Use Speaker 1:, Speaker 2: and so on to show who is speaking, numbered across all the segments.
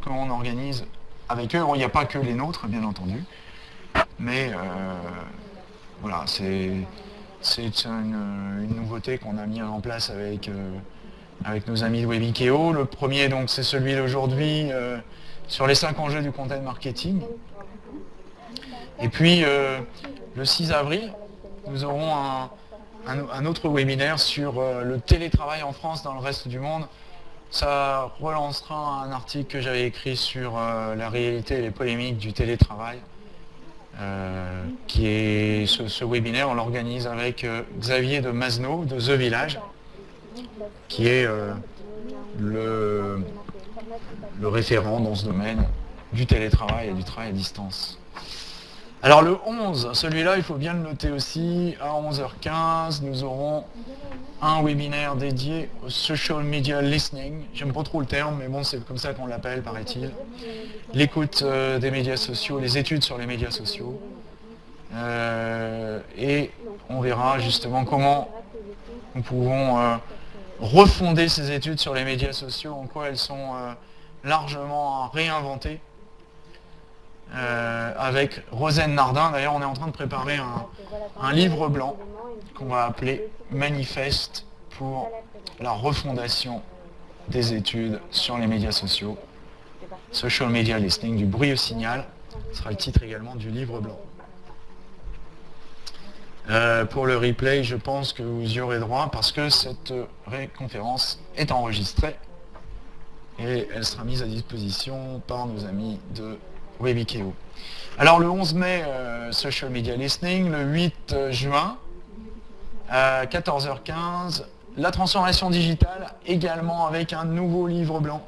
Speaker 1: qu'on organise avec eux. Il n'y a pas que les nôtres, bien entendu, mais voilà, c'est une, nouveauté qu'on a mis en place avec, avec nos amis de Webikeo. Le premier, donc, c'est celui d'aujourd'hui sur les cinq enjeux du content marketing. Et puis, le 6 avril, nous aurons un, autre webinaire sur euh, le télétravail en France dans le reste du monde. Ça relancera un article que j'avais écrit sur euh, la réalité et les polémiques du télétravail. Euh, qui est ce, webinaire, on l'organise avec Xavier de Masno de The Village, qui est le référent dans ce domaine du télétravail et du travail à distance. Alors le 11, celui-là, il faut bien le noter aussi, à 11h15, nous aurons un webinaire dédié au social media listening. J'aime pas trop le terme, mais bon, c'est comme ça qu'on l'appelle, paraît-il. L'écoute euh, des médias sociaux, les études sur les médias sociaux. Euh, et on verra justement comment nous pouvons euh, refonder ces études sur les médias sociaux, en quoi elles sont largement réinventées euh, avec Rosen Nardin. D'ailleurs, on est en train de préparer un, livre blanc qu'on va appeler Manifeste pour la refondation des études sur les médias sociaux. Social Media Listening, du bruit au signal, sera le titre également du livre blanc. Euh, pour le replay, je pense que vous y aurez droit parce que cette conférence est enregistrée et elle sera mise à disposition par nos amis de Webikeo. Alors le 11 mai, euh, Social Media Listening, le 8 euh, juin, à 14h15, la transformation digitale, également avec un nouveau livre blanc.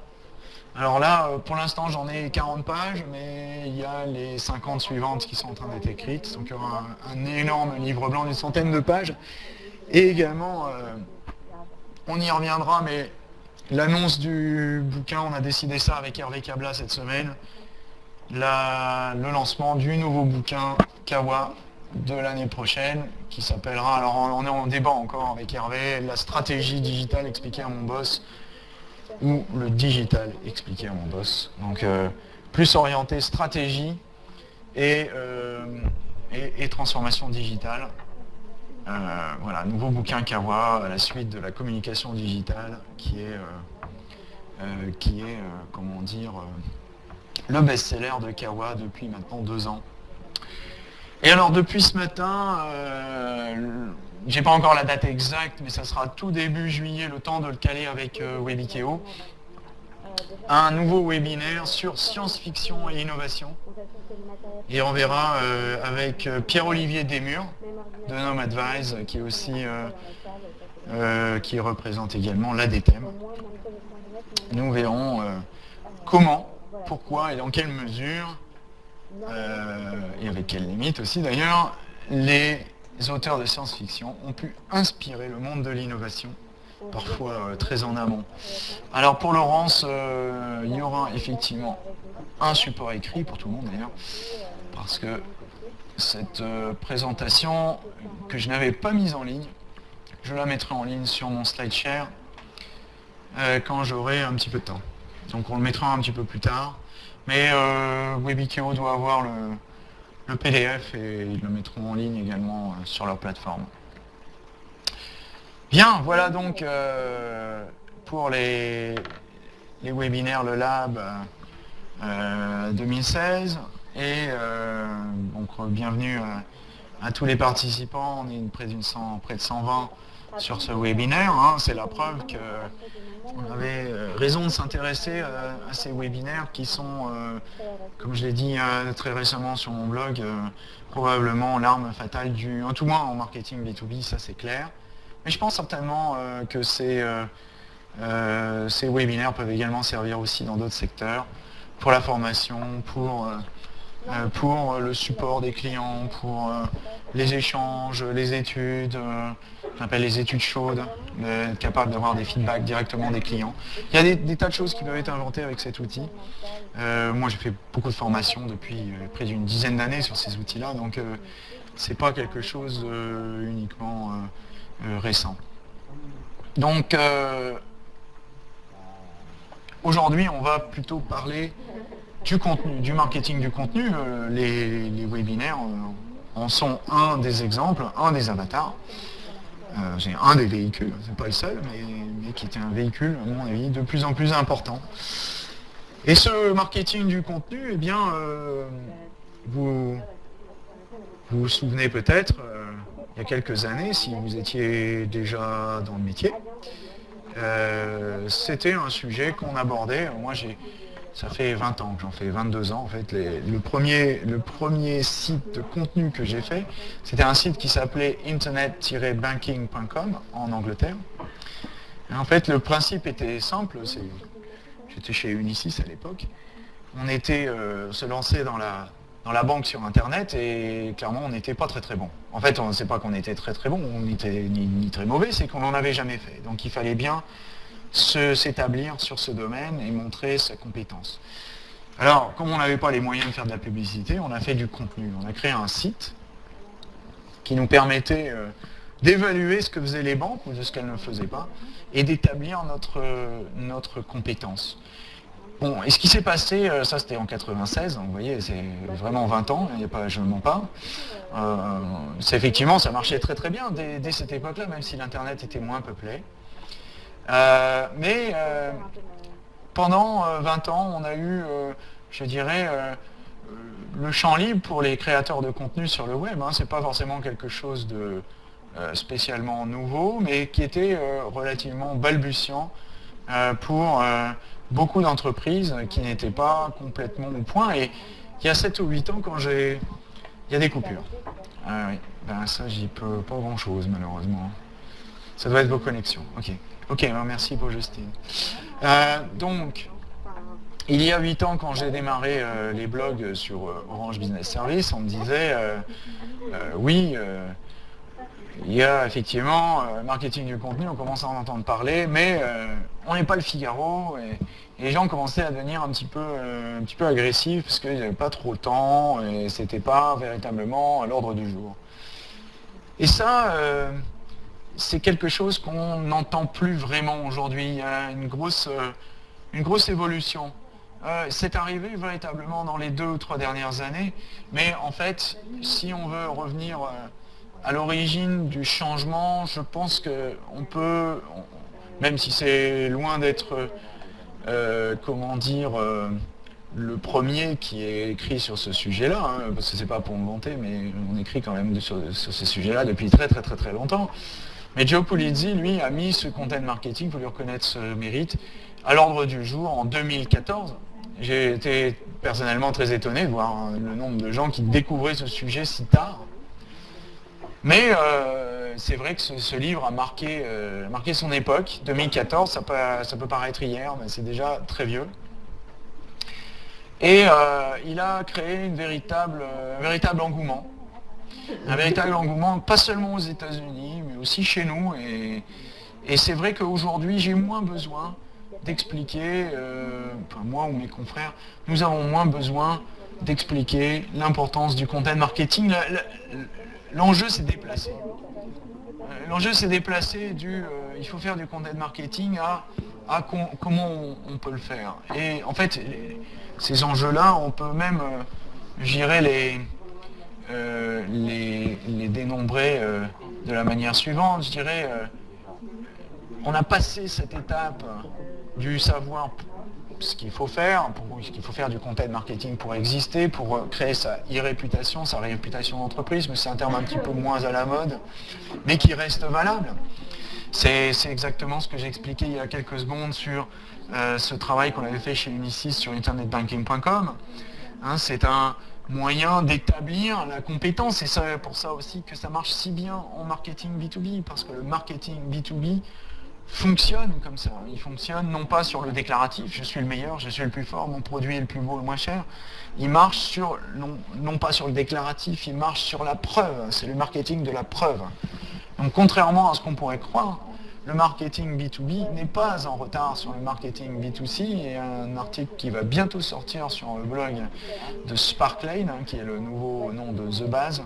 Speaker 1: Alors là, euh, pour l'instant, j'en ai 40 pages, mais il y a les 50 suivantes qui sont en train d'être écrites. Donc il y aura un, énorme livre blanc d'une centaine de pages. Et également, on y reviendra, mais l'annonce du bouquin, on a décidé ça avec Hervé Cabla cette semaine le lancement du nouveau bouquin Kawa de l'année prochaine qui s'appellera, alors on est en débat encore avec Hervé, la stratégie digitale expliquée à mon boss ou le digital expliqué à mon boss. Donc euh, plus orienté stratégie et, euh, et, transformation digitale. Euh, voilà, nouveau bouquin Kawa à la suite de la communication digitale qui est, qui est comment dire, le best-seller de Kawa depuis maintenant deux ans. Et alors depuis ce matin, euh, j'ai pas encore la date exacte, mais ça sera tout début juillet, le temps de le caler avec euh, Webikeo, un nouveau webinaire sur science-fiction et innovation. Et on verra euh, avec Pierre-Olivier Desmurs de Nom Advise, qui aussi qui représente également l'ADTEM. Nous verrons comment pourquoi et dans quelle mesure, euh, et avec quelles limites aussi d'ailleurs, les auteurs de science-fiction ont pu inspirer le monde de l'innovation, parfois euh, très en amont. Alors pour Laurence, euh, il y aura effectivement un support écrit pour tout le monde d'ailleurs, parce que cette présentation que je n'avais pas mise en ligne, je la mettrai en ligne sur mon SlideShare quand j'aurai un petit peu de temps. Donc on le mettra un petit peu plus tard. Mais euh, Webikeo doit avoir le, PDF et ils le mettront en ligne également euh, sur leur plateforme. Bien, voilà donc euh, pour les, webinaires, le Lab 2016. Et donc bienvenue à tous les participants. On est près, près de 120 sur ce webinaire. Hein. C'est la preuve qu'on avait euh, raison de s'intéresser à, ces webinaires qui sont, euh, comme je l'ai dit euh, très récemment sur mon blog, probablement l'arme fatale du, en tout moins en marketing B2B, ça c'est clair. Mais je pense certainement que ces, ces webinaires peuvent également servir aussi dans d'autres secteurs, pour la formation, pour euh, pour le support des clients, pour euh, les échanges, les études, euh, j'appelle les études chaudes, être capable d'avoir des feedbacks directement des clients. Il y a des, tas de choses qui peuvent être inventées avec cet outil. moi j'ai fait beaucoup de formations depuis près d'une dizaine d'années sur ces outils-là, donc c'est pas quelque chose uniquement récent. Donc aujourd'hui, on va plutôt parler du contenu, du marketing du contenu. Euh, les, webinaires en sont un des exemples, un des avatars. C'est un des véhicules, c'est pas le seul, mais, qui était un véhicule, à mon avis, de plus en plus important. Et ce marketing du contenu, eh bien, vous, vous vous souvenez peut-être, il y a quelques années, si vous étiez déjà dans le métier, euh, c'était un sujet qu'on abordait. Moi, j'ai, ça fait 20 ans que j'en fais, 22 ans en fait. le, premier, le premier site de contenu que j'ai fait, c'était un site qui s'appelait internet-banking.com en Angleterre. en fait, le principe était simple. j'étais chez Unisys à l'époque. On était euh, se lancer dans la, dans la banque sur Internet et clairement on n'était pas très très bon. En fait, on ne sait pas qu'on était très très bon, on n'était ni, très mauvais, c'est qu'on n'en avait jamais fait. Donc il fallait bien s'établir sur ce domaine et montrer sa compétence. Alors, comme on n'avait pas les moyens de faire de la publicité, on a fait du contenu. On a créé un site qui nous permettait euh, d'évaluer ce que faisaient les banques ou de ce qu'elles ne faisaient pas et d'établir notre, notre compétence. Bon, et ce qui s'est passé, euh, ça c'était en 96, vous voyez, c'est vraiment 20 ans, a pas, je ne mens pas. Euh, effectivement, ça marchait très très bien dès, cette époque-là, même si l'Internet était moins peuplé. Euh, mais pendant 20 ans, on a eu, je dirais, le champ libre pour les créateurs de contenu sur le web. Hein. Ce n'est pas forcément quelque chose de spécialement nouveau, mais qui était relativement balbutiant pour beaucoup d'entreprises qui n'étaient pas complètement au point. Et il y a 7 ou 8 ans, quand j'ai... Il y a des coupures. Ah oui, ben ça, j'y peux pas grand-chose, malheureusement. Ça doit être vos connexions. Ok, ok, ben, merci pour Justine. Euh, donc, il y a 8 ans, quand j'ai démarré euh, les blogs sur euh, Orange Business Service, on me disait, oui, il y a effectivement marketing du contenu, on commence à en entendre parler, mais on n'est pas le Figaro, et, les gens commençaient à devenir un petit peu, un petit peu agressifs parce qu'ils n'avaient pas trop de temps et c'était pas véritablement à l'ordre du jour. Et ça, c'est quelque chose qu'on n'entend plus vraiment aujourd'hui. Il y a une grosse, euh, évolution. c'est arrivé véritablement dans les deux ou trois dernières années, mais en fait, si on veut revenir à l'origine du changement, je pense qu'on peut, même si c'est loin d'être euh, comment dire, euh, le premier qui est écrit sur ce sujet-là, hein, parce que c'est pas pour me vanter, mais on écrit quand même sur, ce sujet-là depuis très très très très longtemps. Mais Joe Pulizzi, lui, a mis ce content marketing, pour lui reconnaître ce mérite, à l'ordre du jour en 2014. J'ai été personnellement très étonné de voir hein, le nombre de gens qui découvraient ce sujet si tard. Mais euh, c'est vrai que ce, livre a marqué, euh, son époque. 2014, ça peut, paraître hier, mais c'est déjà très vieux. Et euh, il a créé un véritable engouement. Un véritable engouement, pas seulement aux États-Unis, mais aussi chez nous. Et, c'est vrai qu'aujourd'hui, j'ai moins besoin d'expliquer, enfin moi ou mes confrères, nous avons moins besoin d'expliquer l'importance du content marketing l'enjeu s'est déplacé. Euh, l'enjeu s'est déplacé du euh, il faut faire du content marketing à, à comment on, peut le faire. Et en fait, ces enjeux-là, on peut même, euh, les, les, les, dénombrer de la manière suivante. Je dirais, on a passé cette étape du savoir ce qu'il faut faire, ce qu'il faut faire du content marketing pour exister, pour euh, créer sa e-réputation, sa réputation d'entreprise, mais c'est un terme un petit peu moins à la mode, mais qui reste valable. C'est exactement ce que j'ai expliqué il y a quelques secondes sur euh, ce travail qu'on avait fait chez Unisys sur internetbanking.com. Hein, c'est un moyen d'établir la compétence, et c'est pour ça aussi que ça marche si bien en marketing B2B, parce que le marketing B2B, fonctionne comme ça. Il fonctionne non pas sur le déclaratif, je suis le meilleur, je suis le plus fort, mon produit est le plus beau, le moins cher. Il marche sur, non, non pas sur le déclaratif, il marche sur la preuve. C'est le marketing de la preuve. Donc contrairement à ce qu'on pourrait croire, le marketing B2B n'est pas en retard sur le marketing B2C. Il y a un article qui va bientôt sortir sur le blog de Sparklane, hein, qui est le nouveau nom de The Base,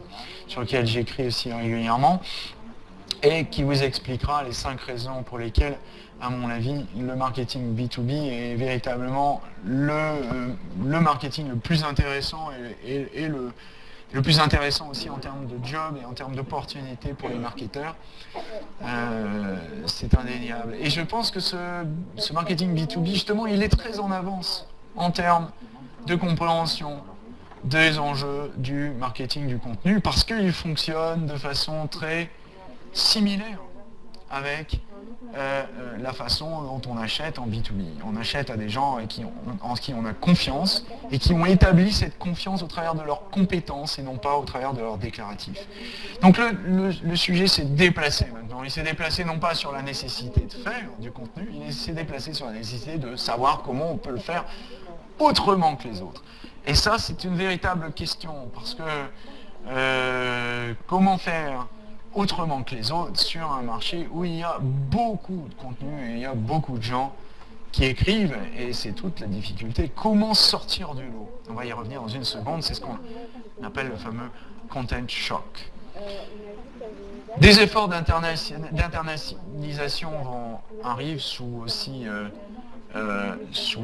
Speaker 1: sur lequel j'écris aussi régulièrement, et qui vous expliquera les cinq raisons pour lesquelles à mon avis, le marketing B2B est véritablement le, euh, le marketing le plus intéressant et, le, le, plus intéressant aussi en termes de job et en termes d'opportunités pour les marketeurs. Euh, c'est indéniable. Et je pense que ce, ce marketing B2B, justement, il est très en avance en termes de compréhension des enjeux du marketing du contenu parce qu'il fonctionne de façon très similaire avec euh, euh, la façon dont on achète en B2B. On achète à des gens en qui on a confiance et qui ont établi cette confiance au travers de leurs compétences et non pas au travers de leurs déclaratifs. Donc le, sujet s'est déplacé maintenant. Il s'est déplacé non pas sur la nécessité de faire du contenu, il s'est déplacé sur la nécessité de savoir comment on peut le faire autrement que les autres. Et ça, c'est une véritable question, parce que euh, comment faire autrement que les autres sur un marché où il y a beaucoup de contenu et il y a beaucoup de gens qui écrivent, et c'est toute la difficulté. Comment sortir du lot? On va y revenir dans une seconde, c'est ce qu'on appelle le fameux content shock. Des efforts d'internationalisation arrivent sous aussi euh, euh, sous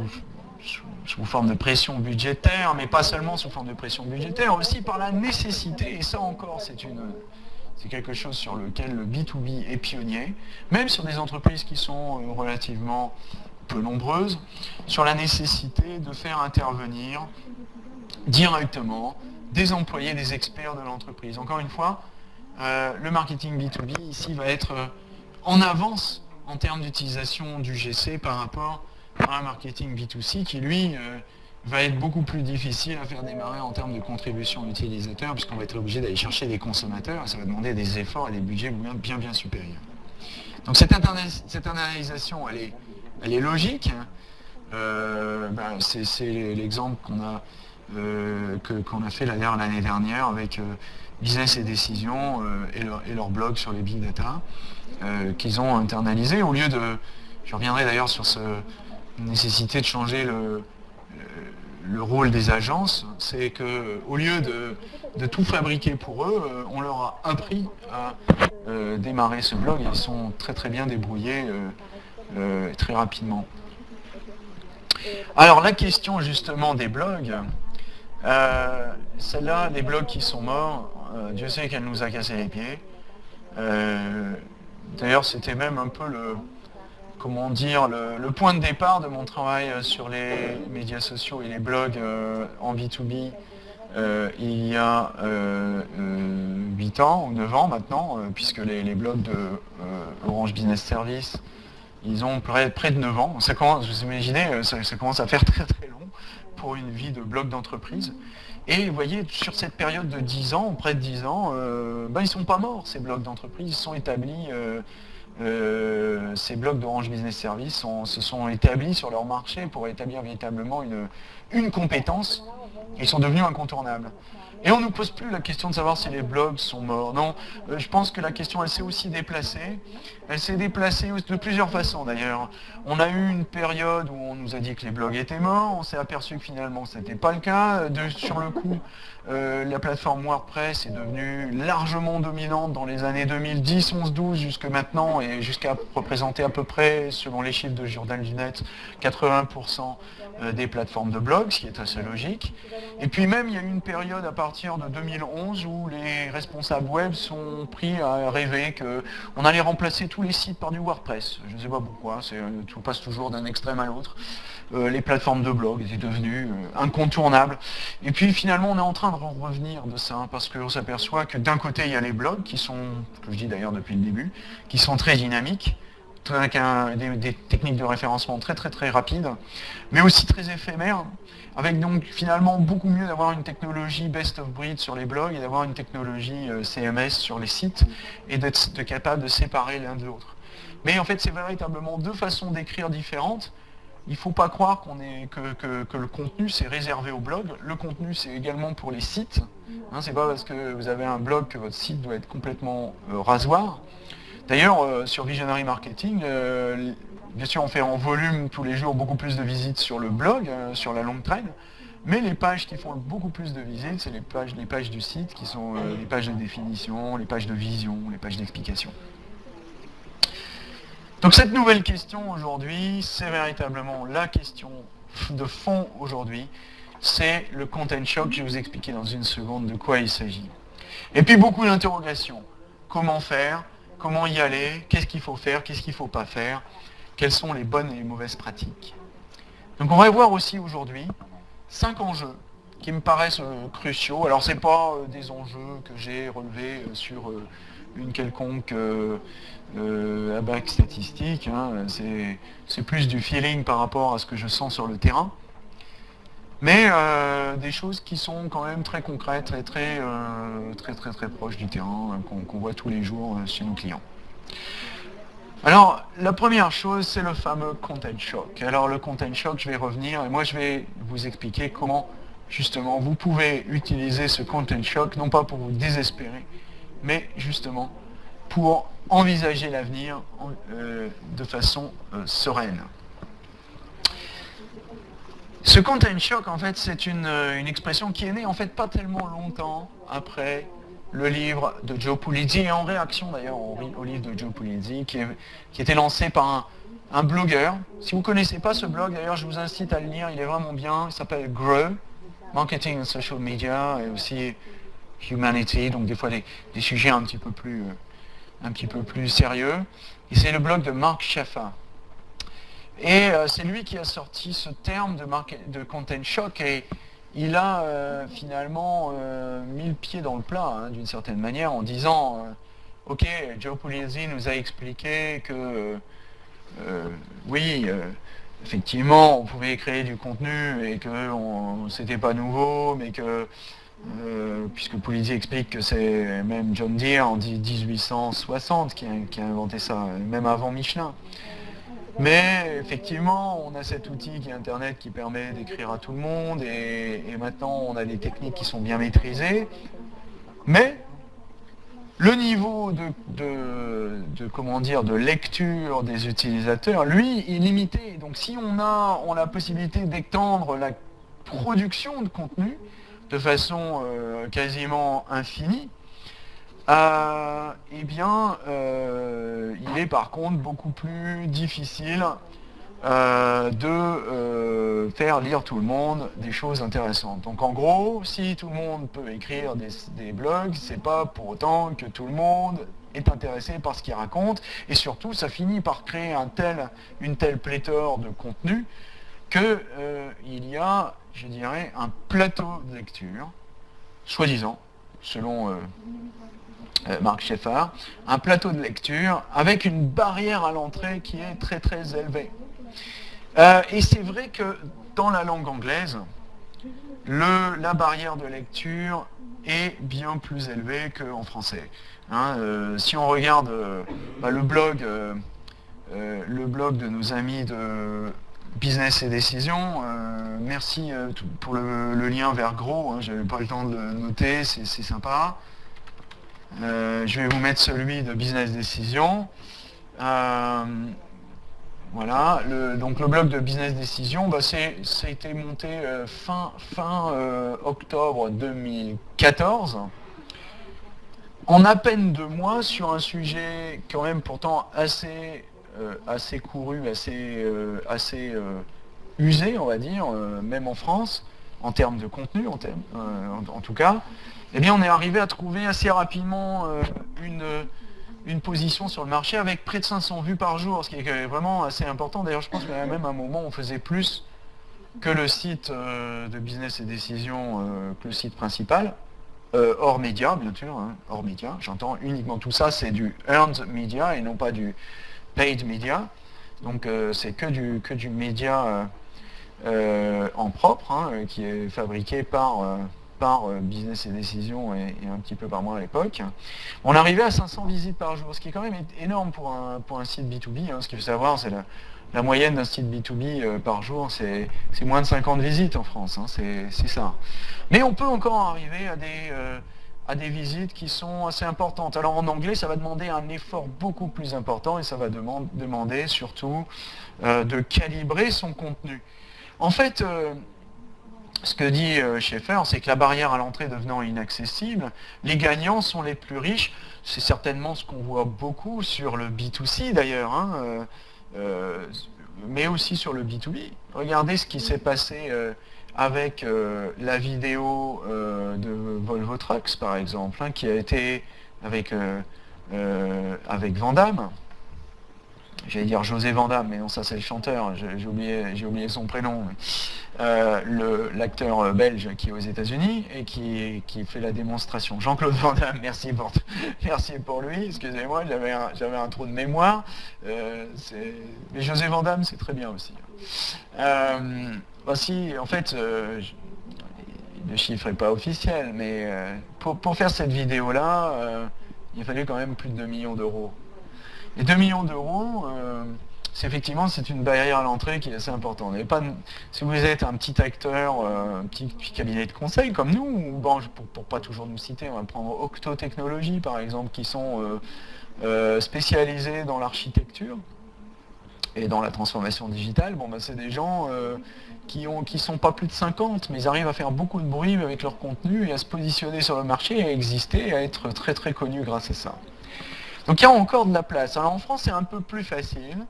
Speaker 1: sous, forme de pression budgétaire, mais pas seulement sous forme de pression budgétaire, aussi par la nécessité, et ça encore c'est une c'est quelque chose sur lequel le B2B est pionnier, même sur des entreprises qui sont euh, relativement peu nombreuses, sur la nécessité de faire intervenir directement des employés, des experts de l'entreprise. Encore une fois, euh, le marketing B2B ici va être euh, en avance en termes d'utilisation du GC par rapport un marketing B2C qui, lui, va être beaucoup plus difficile à faire démarrer en termes de contribution utilisateur, puisqu'on va être obligé d'aller chercher des consommateurs, et ça va demander des efforts et des budgets bien, bien, supérieurs. Donc cette, internalisation, elle est, elle est logique. Hein. Euh, ben, c'est l'exemple qu'on a, euh, a fait l'année dernière avec Business et Décision et, leur, et, leur, blog sur les big data, qu'ils ont internalisé au lieu de... Je reviendrai d'ailleurs sur ce, nécessité de changer le, le rôle des agences, c'est qu'au lieu de, tout fabriquer pour eux, euh, on leur a appris à euh, démarrer ce blog. Ils sont très très bien débrouillés euh, très rapidement. Alors la question justement des blogs, celle-là, des blogs qui sont morts, Dieu sait qu'elle nous a cassé les pieds. D'ailleurs, c'était même un peu le, comment dire, le, point de départ de mon travail euh, sur les médias sociaux et les blogs euh, en B2B euh, il y a 8 ans ou 9 ans maintenant, puisque les, blogs de Orange Business Service, ils ont près, près, de 9 ans. Ça commence, vous imaginez, ça, commence à faire très très long pour une vie de blog d'entreprise. Et vous voyez, sur cette période de 10 ans, près de 10 ans, ben, ils ne sont pas morts, ces blogs d'entreprise, ils sont établis euh, ces blocs d'Orange Business Service se sont établis sur leur marché pour établir véritablement une, une compétence. Ils sont devenus incontournables. Et on ne nous pose plus la question de savoir si les blogs sont morts. Non, euh, je pense que la question, elle s'est aussi déplacée. Elle s'est déplacée de plusieurs façons d'ailleurs. On a eu une période où on nous a dit que les blogs étaient morts. On s'est aperçu que finalement, ce n'était pas le cas. sur le coup, euh, la plateforme WordPress est devenue largement dominante dans les années 2010, 11, 12 jusque maintenant et jusqu'à représenter à peu près, selon les chiffres de Jordan Lunet, 80% euh, des plateformes de blogs, ce qui est assez logique. Et puis même, il y a eu une période à partir de 2011 où les responsables web sont pris à rêver qu'on allait remplacer tous les sites par du WordPress. Je ne sais pas pourquoi, tout passe toujours d'un extrême à l'autre. Euh, les plateformes de blog étaient devenues euh, incontournables. Et puis finalement, on est en train de revenir de ça, parce qu'on s'aperçoit que d'un côté, il y a les blogs, qui sont, que je dis d'ailleurs depuis le début, qui sont très dynamiques, avec des, techniques de référencement très très très rapides, mais aussi très éphémères, avec donc finalement beaucoup mieux d'avoir une technologie best of breed sur les blogs et d'avoir une technologie euh, CMS sur les sites, et d'être capable de séparer l'un de l'autre. Mais en fait, c'est véritablement deux façons d'écrire différentes, il ne faut pas croire que, le contenu c'est réservé au blog. Le contenu c'est également pour les sites. Hein, c'est pas parce que vous avez un blog que votre site doit être complètement euh, rasoir. D'ailleurs, euh, sur Visionary Marketing, euh, bien sûr on fait en volume tous les jours beaucoup plus de visites sur le blog, sur la longue traîne, mais les pages qui font beaucoup plus de visites, c'est les pages, les pages du site qui sont les pages de définition, les pages de vision, les pages d'explication. Donc cette nouvelle question aujourd'hui, c'est véritablement la question de fond aujourd'hui, c'est le content shock, je vais vous expliquer dans une seconde de quoi il s'agit. Et puis beaucoup d'interrogations. Comment faire Comment y aller Qu'est-ce qu'il faut faire Qu'est-ce qu'il ne faut pas faire Quelles sont les bonnes et les mauvaises pratiques Donc on va voir aussi aujourd'hui cinq enjeux qui me paraissent euh, cruciaux. Alors ce pas euh, des enjeux que j'ai relevés euh, sur une quelconque abac statistique, hein. c'est plus du feeling par rapport à ce que je sens sur le terrain. Mais des choses qui sont quand même très concrètes très très très très proches du terrain, hein, qu'on voit tous les jours chez nos clients. Alors, la première chose, c'est le fameux content shock. Alors, le content shock, je vais revenir et moi, je vais vous expliquer comment justement, vous pouvez utiliser ce content shock, non pas pour vous désespérer, mais justement pour envisager l'avenir euh, de façon euh, sereine. Ce content shock, en fait, c'est une, expression qui est née, en fait, pas tellement longtemps après le livre de Joe Pulizzi, et en réaction d'ailleurs au, livre de Joe Pulizzi, qui, qui était lancé par un, un blogueur. Si vous ne connaissez pas ce blog, d'ailleurs, je vous incite à le lire, il est vraiment bien, il s'appelle Grow, marketing and social media et aussi humanity, donc des fois des, sujets un petit peu plus, euh, un petit peu plus sérieux. Et c'est le blog de Mark Sheffer. Et euh, c'est lui qui a sorti ce terme de, content shock et il a euh, finalement mis le pied dans le plat hein, d'une certaine manière en disant ok Joe Pulizzi nous a expliqué que oui effectivement, on pouvait créer du contenu et que c'était pas nouveau, mais que, euh, puisque Pulizzi explique que c'est même John Deere en 1860 qui a, inventé ça, même avant Michelin. Mais effectivement, on a cet outil qui est Internet qui permet d'écrire à tout le monde et, maintenant on a des techniques qui sont bien maîtrisées. Mais le niveau de, comment dire, de lecture des utilisateurs, lui, est limité. Donc si on a, on a la possibilité d'étendre la production de contenu de façon euh, quasiment infinie, eh bien, euh, il est par contre beaucoup plus difficile euh, de euh, faire lire tout le monde des choses intéressantes. Donc en gros, si tout le monde peut écrire des, blogs, c'est pas pour autant que tout le monde est intéressé par ce qu'il raconte, et surtout ça finit par créer une telle pléthore de contenu qu'il y a, je dirais, un plateau de lecture, soi-disant, selon Marc Schaeffer, un plateau de lecture avec une barrière à l'entrée qui est très très élevée. Euh, et c'est vrai que dans la langue anglaise, la barrière de lecture est bien plus élevée qu'en français. Hein. Euh, si on regarde euh, bah, le, blog, le blog de nos amis de Business et Décision, merci pour le, lien vers Gros, hein, j'avais pas le temps de le noter, c'est sympa. Je vais vous mettre celui de Business Décision. Voilà, donc le blog de Business Decision, bah ça a été monté euh, fin, euh, octobre 2014, en à peine deux mois sur un sujet quand même pourtant assez, euh, assez couru, assez, assez usé, on va dire, même en France, en termes de contenu, en, en, tout cas, eh bien on est arrivé à trouver assez rapidement une une position sur le marché avec près de 500 vues par jour, ce qui est vraiment assez important. D'ailleurs, je pense a même un moment on faisait plus que le site euh, de business et décision euh, que le site principal, euh, hors média, bien sûr, hein, hors média. J'entends uniquement tout ça, c'est du earned media et non pas du paid media. Donc c'est que du, que du média en propre, hein, qui est fabriqué par par euh, Business et Décision et, un petit peu par moi à l'époque. On arrivait à 500 visites par jour, ce qui est quand même énorme pour un, pour un site B2B. Hein. Ce qu'il faut savoir, c'est la, moyenne d'un site B2B euh, par jour, c'est moins de 50 visites en France, hein. c'est ça. Mais on peut encore arriver à des, euh, à des visites qui sont assez importantes. Alors en anglais, ça va demander un effort beaucoup plus important et ça va demander surtout de calibrer son contenu. En fait, ce que dit Schaeffer, c'est que la barrière à l'entrée devenant inaccessible, les gagnants sont les plus riches. C'est certainement ce qu'on voit beaucoup sur le B2C d'ailleurs, hein, mais aussi sur le B2B. Regardez ce qui s'est passé avec la vidéo de Volvo Trucks par exemple, hein, qui a été avec, avec Vandamme, j'allais dire José Vandamme, mais non, ça c'est le chanteur, j'ai oublié, son prénom. Euh, l'acteur belge qui est aux États-Unis et qui, fait la démonstration. Jean-Claude Vandamme, merci pour, merci pour lui, excusez-moi, j'avais un, trou de mémoire. Euh, mais José Vandamme, c'est très bien aussi. Euh, voici, en fait, le chiffre n'est pas officiel, mais pour, pour, faire cette vidéo-là, il fallait quand même plus de 2 millions d'euros. Et 2 millions d'euros, euh, c'est effectivement c'est une barrière à l'entrée qui est assez importante. Pas, si vous êtes un petit acteur, euh, un petit, cabinet de conseil comme nous, ou bon, pour, ne pas toujours nous citer, on va prendre Octo Technologies par exemple, qui sont euh, spécialisés dans l'architecture et dans la transformation digitale, bon, bah, c'est des gens qui ne qui sont pas plus de 50, mais ils arrivent à faire beaucoup de bruit avec leur contenu et à se positionner sur le marché, à exister, et à être très très connus grâce à ça. Donc il y a encore de la place. Alors en France, c'est un peu plus facile.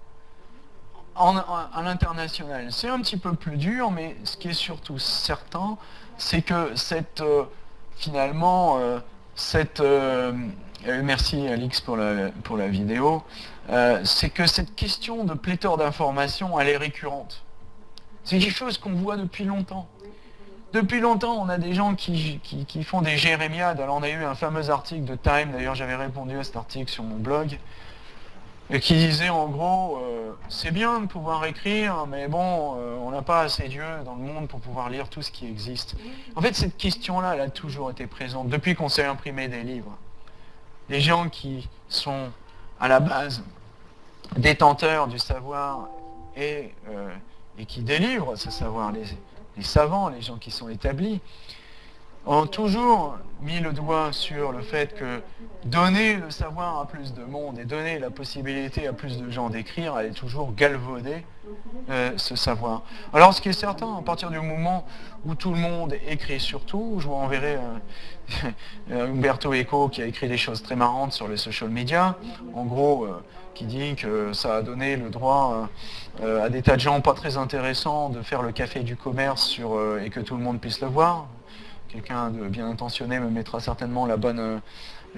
Speaker 1: à l'international, c'est un petit peu plus dur, mais ce qui est surtout certain, c'est que cette, euh, finalement, euh, cette, euh, merci Alix pour la, pour la vidéo, c'est que cette question de pléthore d'informations, elle est récurrente. C'est quelque chose qu'on voit depuis longtemps. Depuis longtemps, on a des gens qui, font des jérémiades. Alors on a eu un fameux article de Time, d'ailleurs j'avais répondu à cet article sur mon blog, et qui disait en gros, euh, c'est bien de pouvoir écrire, mais bon, euh, on n'a pas assez Dieu dans le monde pour pouvoir lire tout ce qui existe. En fait, cette question-là, elle a toujours été présente, depuis qu'on s'est imprimé des livres. Les gens qui sont à la base détenteurs du savoir et, euh, qui délivrent ce savoir, les, les savants, les gens qui sont établis, ont toujours mis le doigt sur le fait que donner le savoir à plus de monde et donner la possibilité à plus de gens d'écrire allait toujours galvauder euh, ce savoir. Alors ce qui est certain, à partir du moment où tout le monde écrit surtout, je vous enverrai euh, Umberto Eco qui a écrit des choses très marrantes sur les social media, en gros euh, qui dit que ça a donné le droit à des tas de gens pas très intéressants de faire le café du commerce sur, et que tout le monde puisse le voir quelqu'un de bien intentionné me mettra certainement la bonne,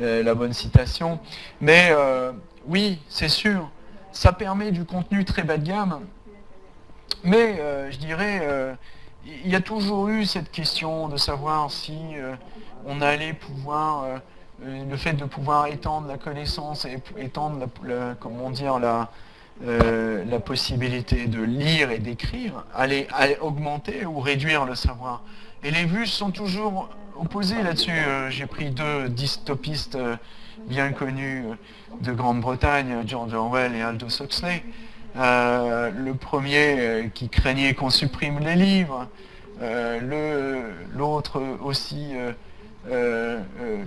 Speaker 1: euh, la bonne citation. Mais euh, oui, c'est sûr, ça permet du contenu très bas de gamme, mais euh, je dirais, il y a toujours eu cette question de savoir si on allait pouvoir, le fait de pouvoir étendre la connaissance et étendre, comment dire, la, la possibilité de lire et d'écrire, allait augmenter ou réduire le savoir. Et les vues sont toujours opposées là-dessus. Euh, j'ai pris deux dystopistes euh, bien connus euh, de Grande-Bretagne, George Orwell et Aldous Huxley. le premier qui craignait qu'on supprime les livres, l'autre aussi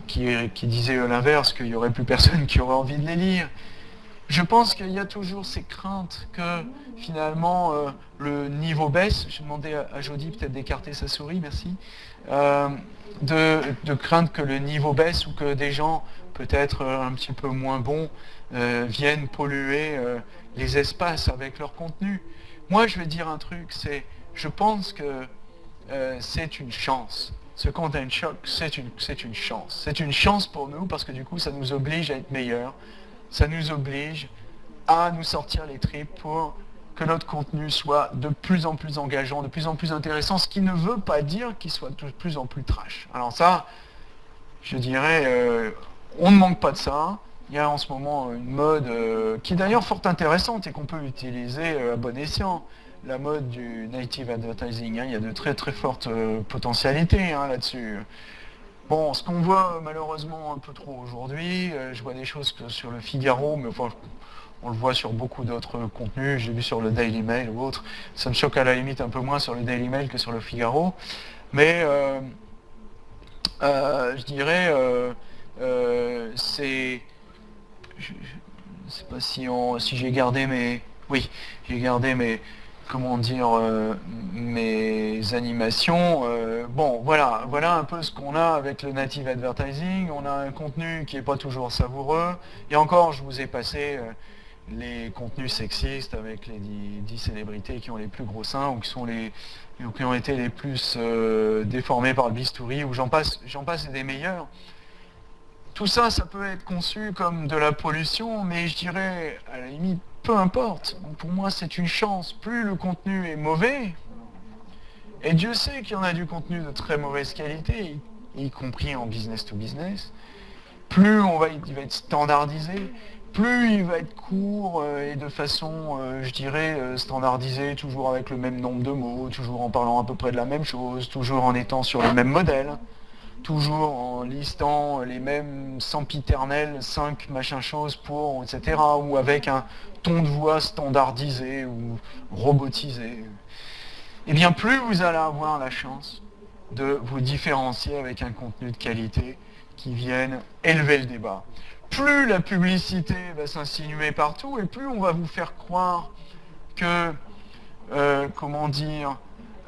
Speaker 1: qui, qui, disait l'inverse, qu'il n'y aurait plus personne qui aurait envie de les lire. Je pense qu'il y a toujours ces craintes que finalement le niveau baisse. Je demandais à, à Jody peut-être d'écarter sa souris, merci. Euh, de, crainte que le niveau baisse ou que des gens peut-être euh, un petit peu moins bons viennent polluer les espaces avec leur contenu. Moi je vais dire un truc, c'est je pense que c'est une chance. Ce content choc, c'est une, une chance. C'est une chance pour nous parce que du coup ça nous oblige à être meilleurs ça nous oblige à nous sortir les tripes pour que notre contenu soit de plus en plus engageant, de plus en plus intéressant, ce qui ne veut pas dire qu'il soit de plus en plus trash. Alors ça, je dirais, euh, on ne manque pas de ça. Il y a en ce moment une mode euh, qui est d'ailleurs fort intéressante et qu'on peut utiliser euh, à bon escient, la mode du native advertising. Hein. Il y a de très très fortes potentialités hein, là-dessus. Bon, ce qu'on voit malheureusement un peu trop aujourd'hui, je vois des choses que sur le Figaro, mais enfin, on le voit sur beaucoup d'autres contenus, j'ai vu sur le Daily Mail ou autre, ça me choque à la limite un peu moins sur le Daily Mail que sur le Figaro, mais euh, euh, je dirais, c'est, je ne sais pas si, si j'ai gardé mes, oui, j'ai gardé mes, comment dire, mes animations. bon, voilà, voilà un peu ce qu'on a avec le native advertising. On a un contenu qui n'est pas toujours savoureux. Et encore, je vous ai passé les contenus sexistes avec les 10, célébrités qui ont les plus gros seins ou qui ont été les plus déformés par le bistouri, ou j'en passe, passe des meilleurs. Tout ça, ça peut être conçu comme de la pollution, mais je dirais, à la limite, peu importe. Pour moi, c'est une chance. Plus le contenu est mauvais, et Dieu sait qu'il y en a du contenu de très mauvaise qualité, y compris en business to business, plus on va, il va être standardisé, plus il va être court euh, et de façon, euh, je dirais, euh, standardisée, toujours avec le même nombre de mots, toujours en parlant à peu près de la même chose, toujours en étant sur le même modèle toujours en listant les mêmes sempiternels, 5 machin choses pour, etc. Ou avec un ton de voix standardisé ou robotisé. Et eh bien plus vous allez avoir la chance de vous différencier avec un contenu de qualité qui vienne élever le débat. Plus la publicité va s'insinuer partout et plus on va vous faire croire que, euh, comment dire,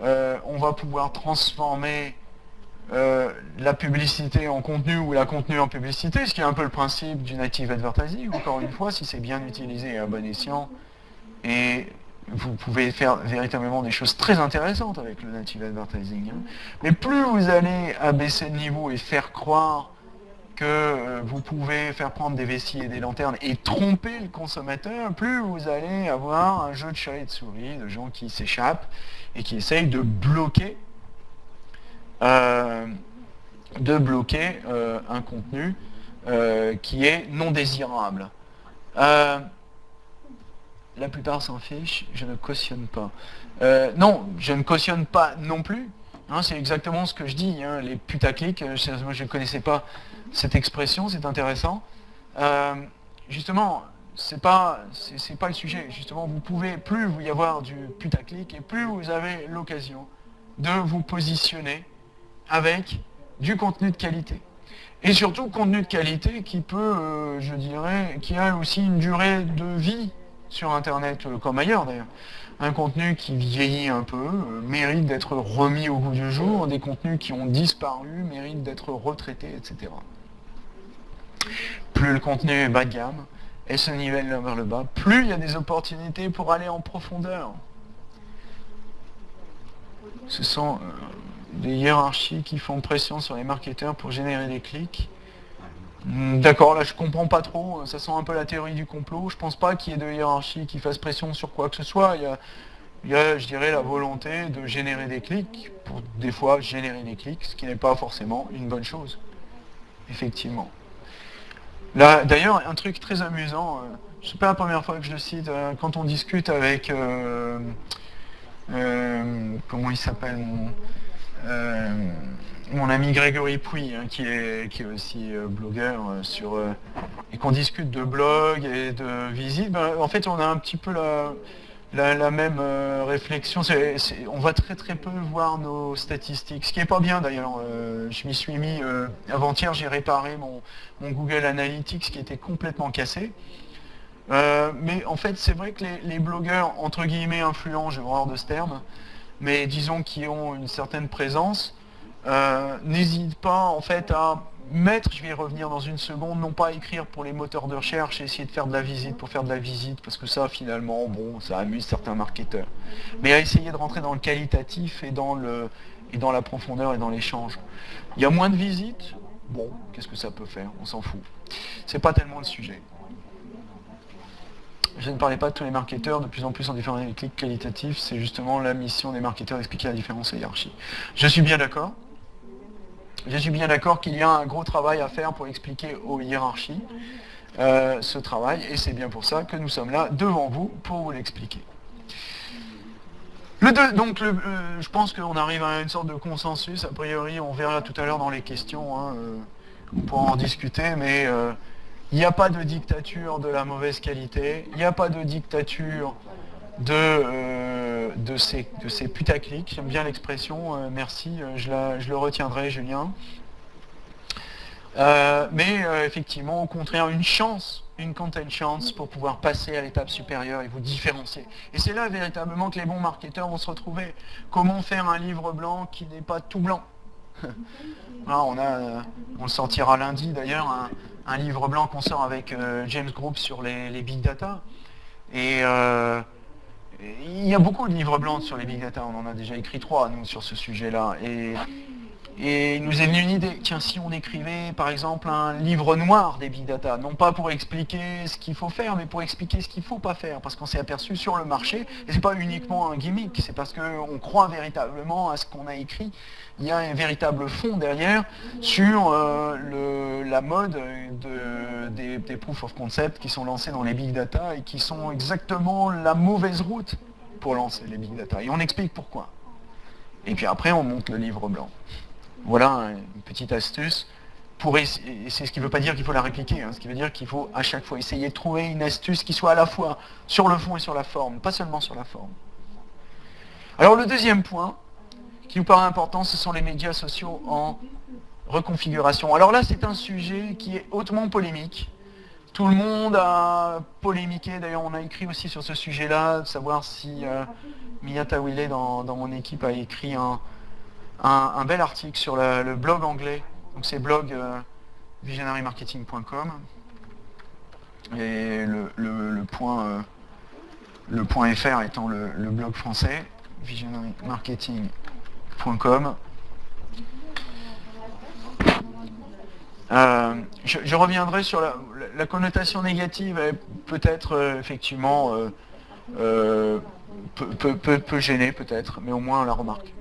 Speaker 1: euh, on va pouvoir transformer euh, la publicité en contenu ou la contenu en publicité, ce qui est un peu le principe du native advertising, encore une fois, si c'est bien utilisé et à bon escient, et vous pouvez faire véritablement des choses très intéressantes avec le native advertising. Hein. Mais plus vous allez abaisser le niveau et faire croire que euh, vous pouvez faire prendre des vessies et des lanternes et tromper le consommateur, plus vous allez avoir un jeu de chat et de souris, de gens qui s'échappent et qui essayent de bloquer euh, de bloquer euh, un contenu qui est non désirable. la plupart s'en fichent, je ne cautionne pas. non, je ne cautionne pas non plus. C'est exactement ce que je dis, hein, les putaclics, moi je ne connaissais pas cette expression, c'est intéressant. justement, c'est pas, c'est pas le sujet. Justement, vous pouvez, plus vous y avoir du putaclic, et plus vous avez l'occasion de vous positionner avec du contenu de qualité. Et surtout, contenu de qualité qui peut, euh, je dirais, qui a aussi une durée de vie sur Internet, euh, comme ailleurs d'ailleurs. Un contenu qui vieillit un peu, euh, mérite d'être remis au goût du jour, des contenus qui ont disparu, méritent d'être retraités, etc. Plus le contenu est bas de gamme, et se nivelle vers le bas, plus il y a des opportunités pour aller en profondeur. Ce sont des hiérarchies qui font pression sur les marketeurs pour générer des clics. Hmm, d'accord, là je comprends pas trop, ça sent un peu la théorie du complot. Je pense pas qu'il y ait de hiérarchie qui fasse pression sur quoi que ce soit. Il y a, je dirais, la volonté de générer des clics, pour des fois générer des clics, ce qui n'est pas forcément une bonne chose. Effectivement. Là, d'ailleurs, un truc très amusant, euh, je pas la première fois que je le cite, euh, quand on discute avec, euh, comment il s'appelle, euh, mon ami Grégory Pouy, hein, qui, est, aussi euh, blogueur euh, sur et qu'on discute de blog et de visite, ben, en fait on a un petit peu la, même réflexion. on va très très peu voir nos statistiques, ce qui n'est pas bien d'ailleurs. je m'y suis mis avant-hier, j'ai réparé mon, Google Analytics qui était complètement cassé. mais en fait, c'est vrai que les, les, blogueurs entre guillemets influents, j'ai horreur de ce terme, mais disons qui ont une certaine présence, euh, n'hésite pas en fait à mettre, je vais y revenir dans une seconde, non pas écrire pour les moteurs de recherche essayer de faire de la visite pour faire de la visite, parce que ça finalement, bon, ça amuse certains marketeurs. Mais à essayer de rentrer dans le qualitatif et dans, le, et dans la profondeur et dans l'échange. Il y a moins de visites, bon, qu'est-ce que ça peut faire? On s'en fout. C'est pas tellement le sujet. Je ne parlais pas de tous les marketeurs, de plus en plus en différents clics qualitatifs, c'est justement la mission des marketeurs d'expliquer la différence et hiérarchie. Je suis bien d'accord. Je suis bien d'accord qu'il y a un gros travail à faire pour expliquer aux hiérarchies euh, ce travail, et c'est bien pour ça que nous sommes là devant vous pour vous l'expliquer. donc euh, je pense qu'on arrive à une sorte de consensus, a priori on verra tout à l'heure dans les questions, hein, euh, on pourra en discuter, mais il n'y a pas de dictature de la mauvaise qualité, il n'y a pas de dictature de, euh, de, ces, de ces putaclics, j'aime bien l'expression, euh, merci, euh, je, je, le retiendrai Julien. Mais effectivement, au contraire, une chance, une content chance pour pouvoir passer à l'étape supérieure et vous différencier. Et c'est là véritablement que les bons marketeurs vont se retrouver. Comment faire un livre blanc qui n'est pas tout blanc? On, a, on le sortira lundi d'ailleurs, livre blanc qu'on sort avec James Group sur les, big data. Et il y a beaucoup de livres blancs sur les big data, on en a déjà écrit trois, nous, sur ce sujet-là. Et, il nous est venu une idée, tiens, si on écrivait, par exemple, un livre noir des big data, non pas pour expliquer ce qu'il faut faire, mais pour expliquer ce qu'il ne faut pas faire, parce qu'on s'est aperçu sur le marché, et ce n'est pas uniquement un gimmick, c'est parce qu'on croit véritablement à ce qu'on a écrit, il y a un véritable fond derrière sur euh, la mode des proof of concept qui sont lancés dans les big data et qui sont exactement la mauvaise route pour lancer les big data. Et on explique pourquoi. Et puis après, on monte le livre blanc. Voilà une petite astuce. C'est ce qui ne veut pas dire qu'il faut la répliquer, hein. ce qui veut dire qu'il faut à chaque fois essayer de trouver une astuce qui soit à la fois sur le fond et sur la forme, pas seulement sur la forme. Alors le deuxième point, qui nous paraît important, ce sont les médias sociaux en reconfiguration. Alors là, c'est un sujet qui est hautement polémique. Tout le monde a polémiqué, d'ailleurs on a écrit aussi sur ce sujet-là, de savoir si euh, Miyata dans, mon équipe a écrit un, bel article sur le blog anglais, donc c'est blog euh, visionarymarketing.com et le, point, euh, le point .fr étant le, blog français, visionarymarketing.com euh, je, reviendrai sur la, connotation négative, peut-être euh, effectivement euh, peu, gêner peut-être, mais au moins on la remarque.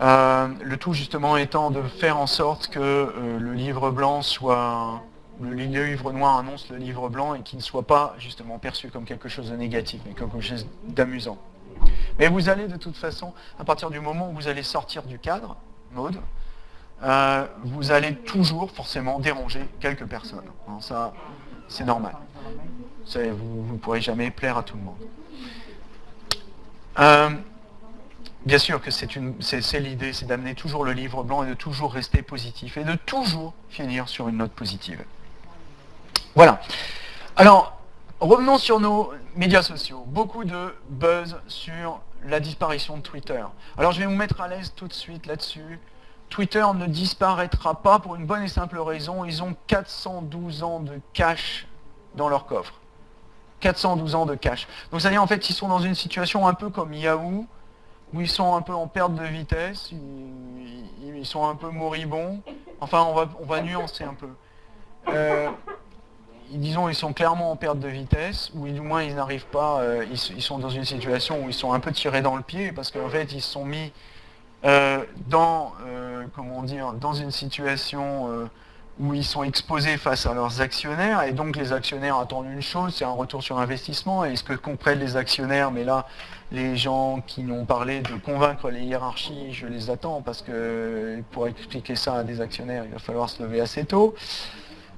Speaker 1: Le tout justement étant de faire en sorte que le livre blanc soit, le livre noir annonce le livre blanc et qu'il ne soit pas justement perçu comme quelque chose de négatif, mais comme quelque chose d'amusant. Mais vous allez de toute façon, à partir du moment où vous allez sortir du cadre, mode, euh, vous allez toujours forcément déranger quelques personnes. ça, c'est normal. Vous ne pourrez jamais plaire à tout le monde. Bien sûr que c'est l'idée, c'est d'amener toujours le livre blanc et de toujours rester positif et de toujours finir sur une note positive. Voilà. Alors, revenons sur nos médias sociaux. Beaucoup de buzz sur la disparition de Twitter. Alors je vais vous mettre à l'aise tout de suite là-dessus. Twitter ne disparaîtra pas pour une bonne et simple raison. Ils ont 412 ans de cash dans leur coffre. 412 ans de cash. Donc c'est-à-dire en fait ils sont dans une situation un peu comme Yahoo, où ils sont un peu en perte de vitesse, ils, sont un peu moribonds. Enfin on va, on va nuancer un peu. Euh, disons, ils sont clairement en perte de vitesse, ou du moins ils n'arrivent pas, euh, ils, sont dans une situation où ils sont un peu tirés dans le pied, parce qu'en fait ils se sont mis euh, dans, comment dans une situation où ils sont exposés face à leurs actionnaires, et donc les actionnaires attendent une chose, c'est un retour sur investissement, et ce que comprennent les actionnaires, mais là, les gens qui ont parlé de convaincre les hiérarchies, je les attends, parce que pour expliquer ça à des actionnaires, il va falloir se lever assez tôt.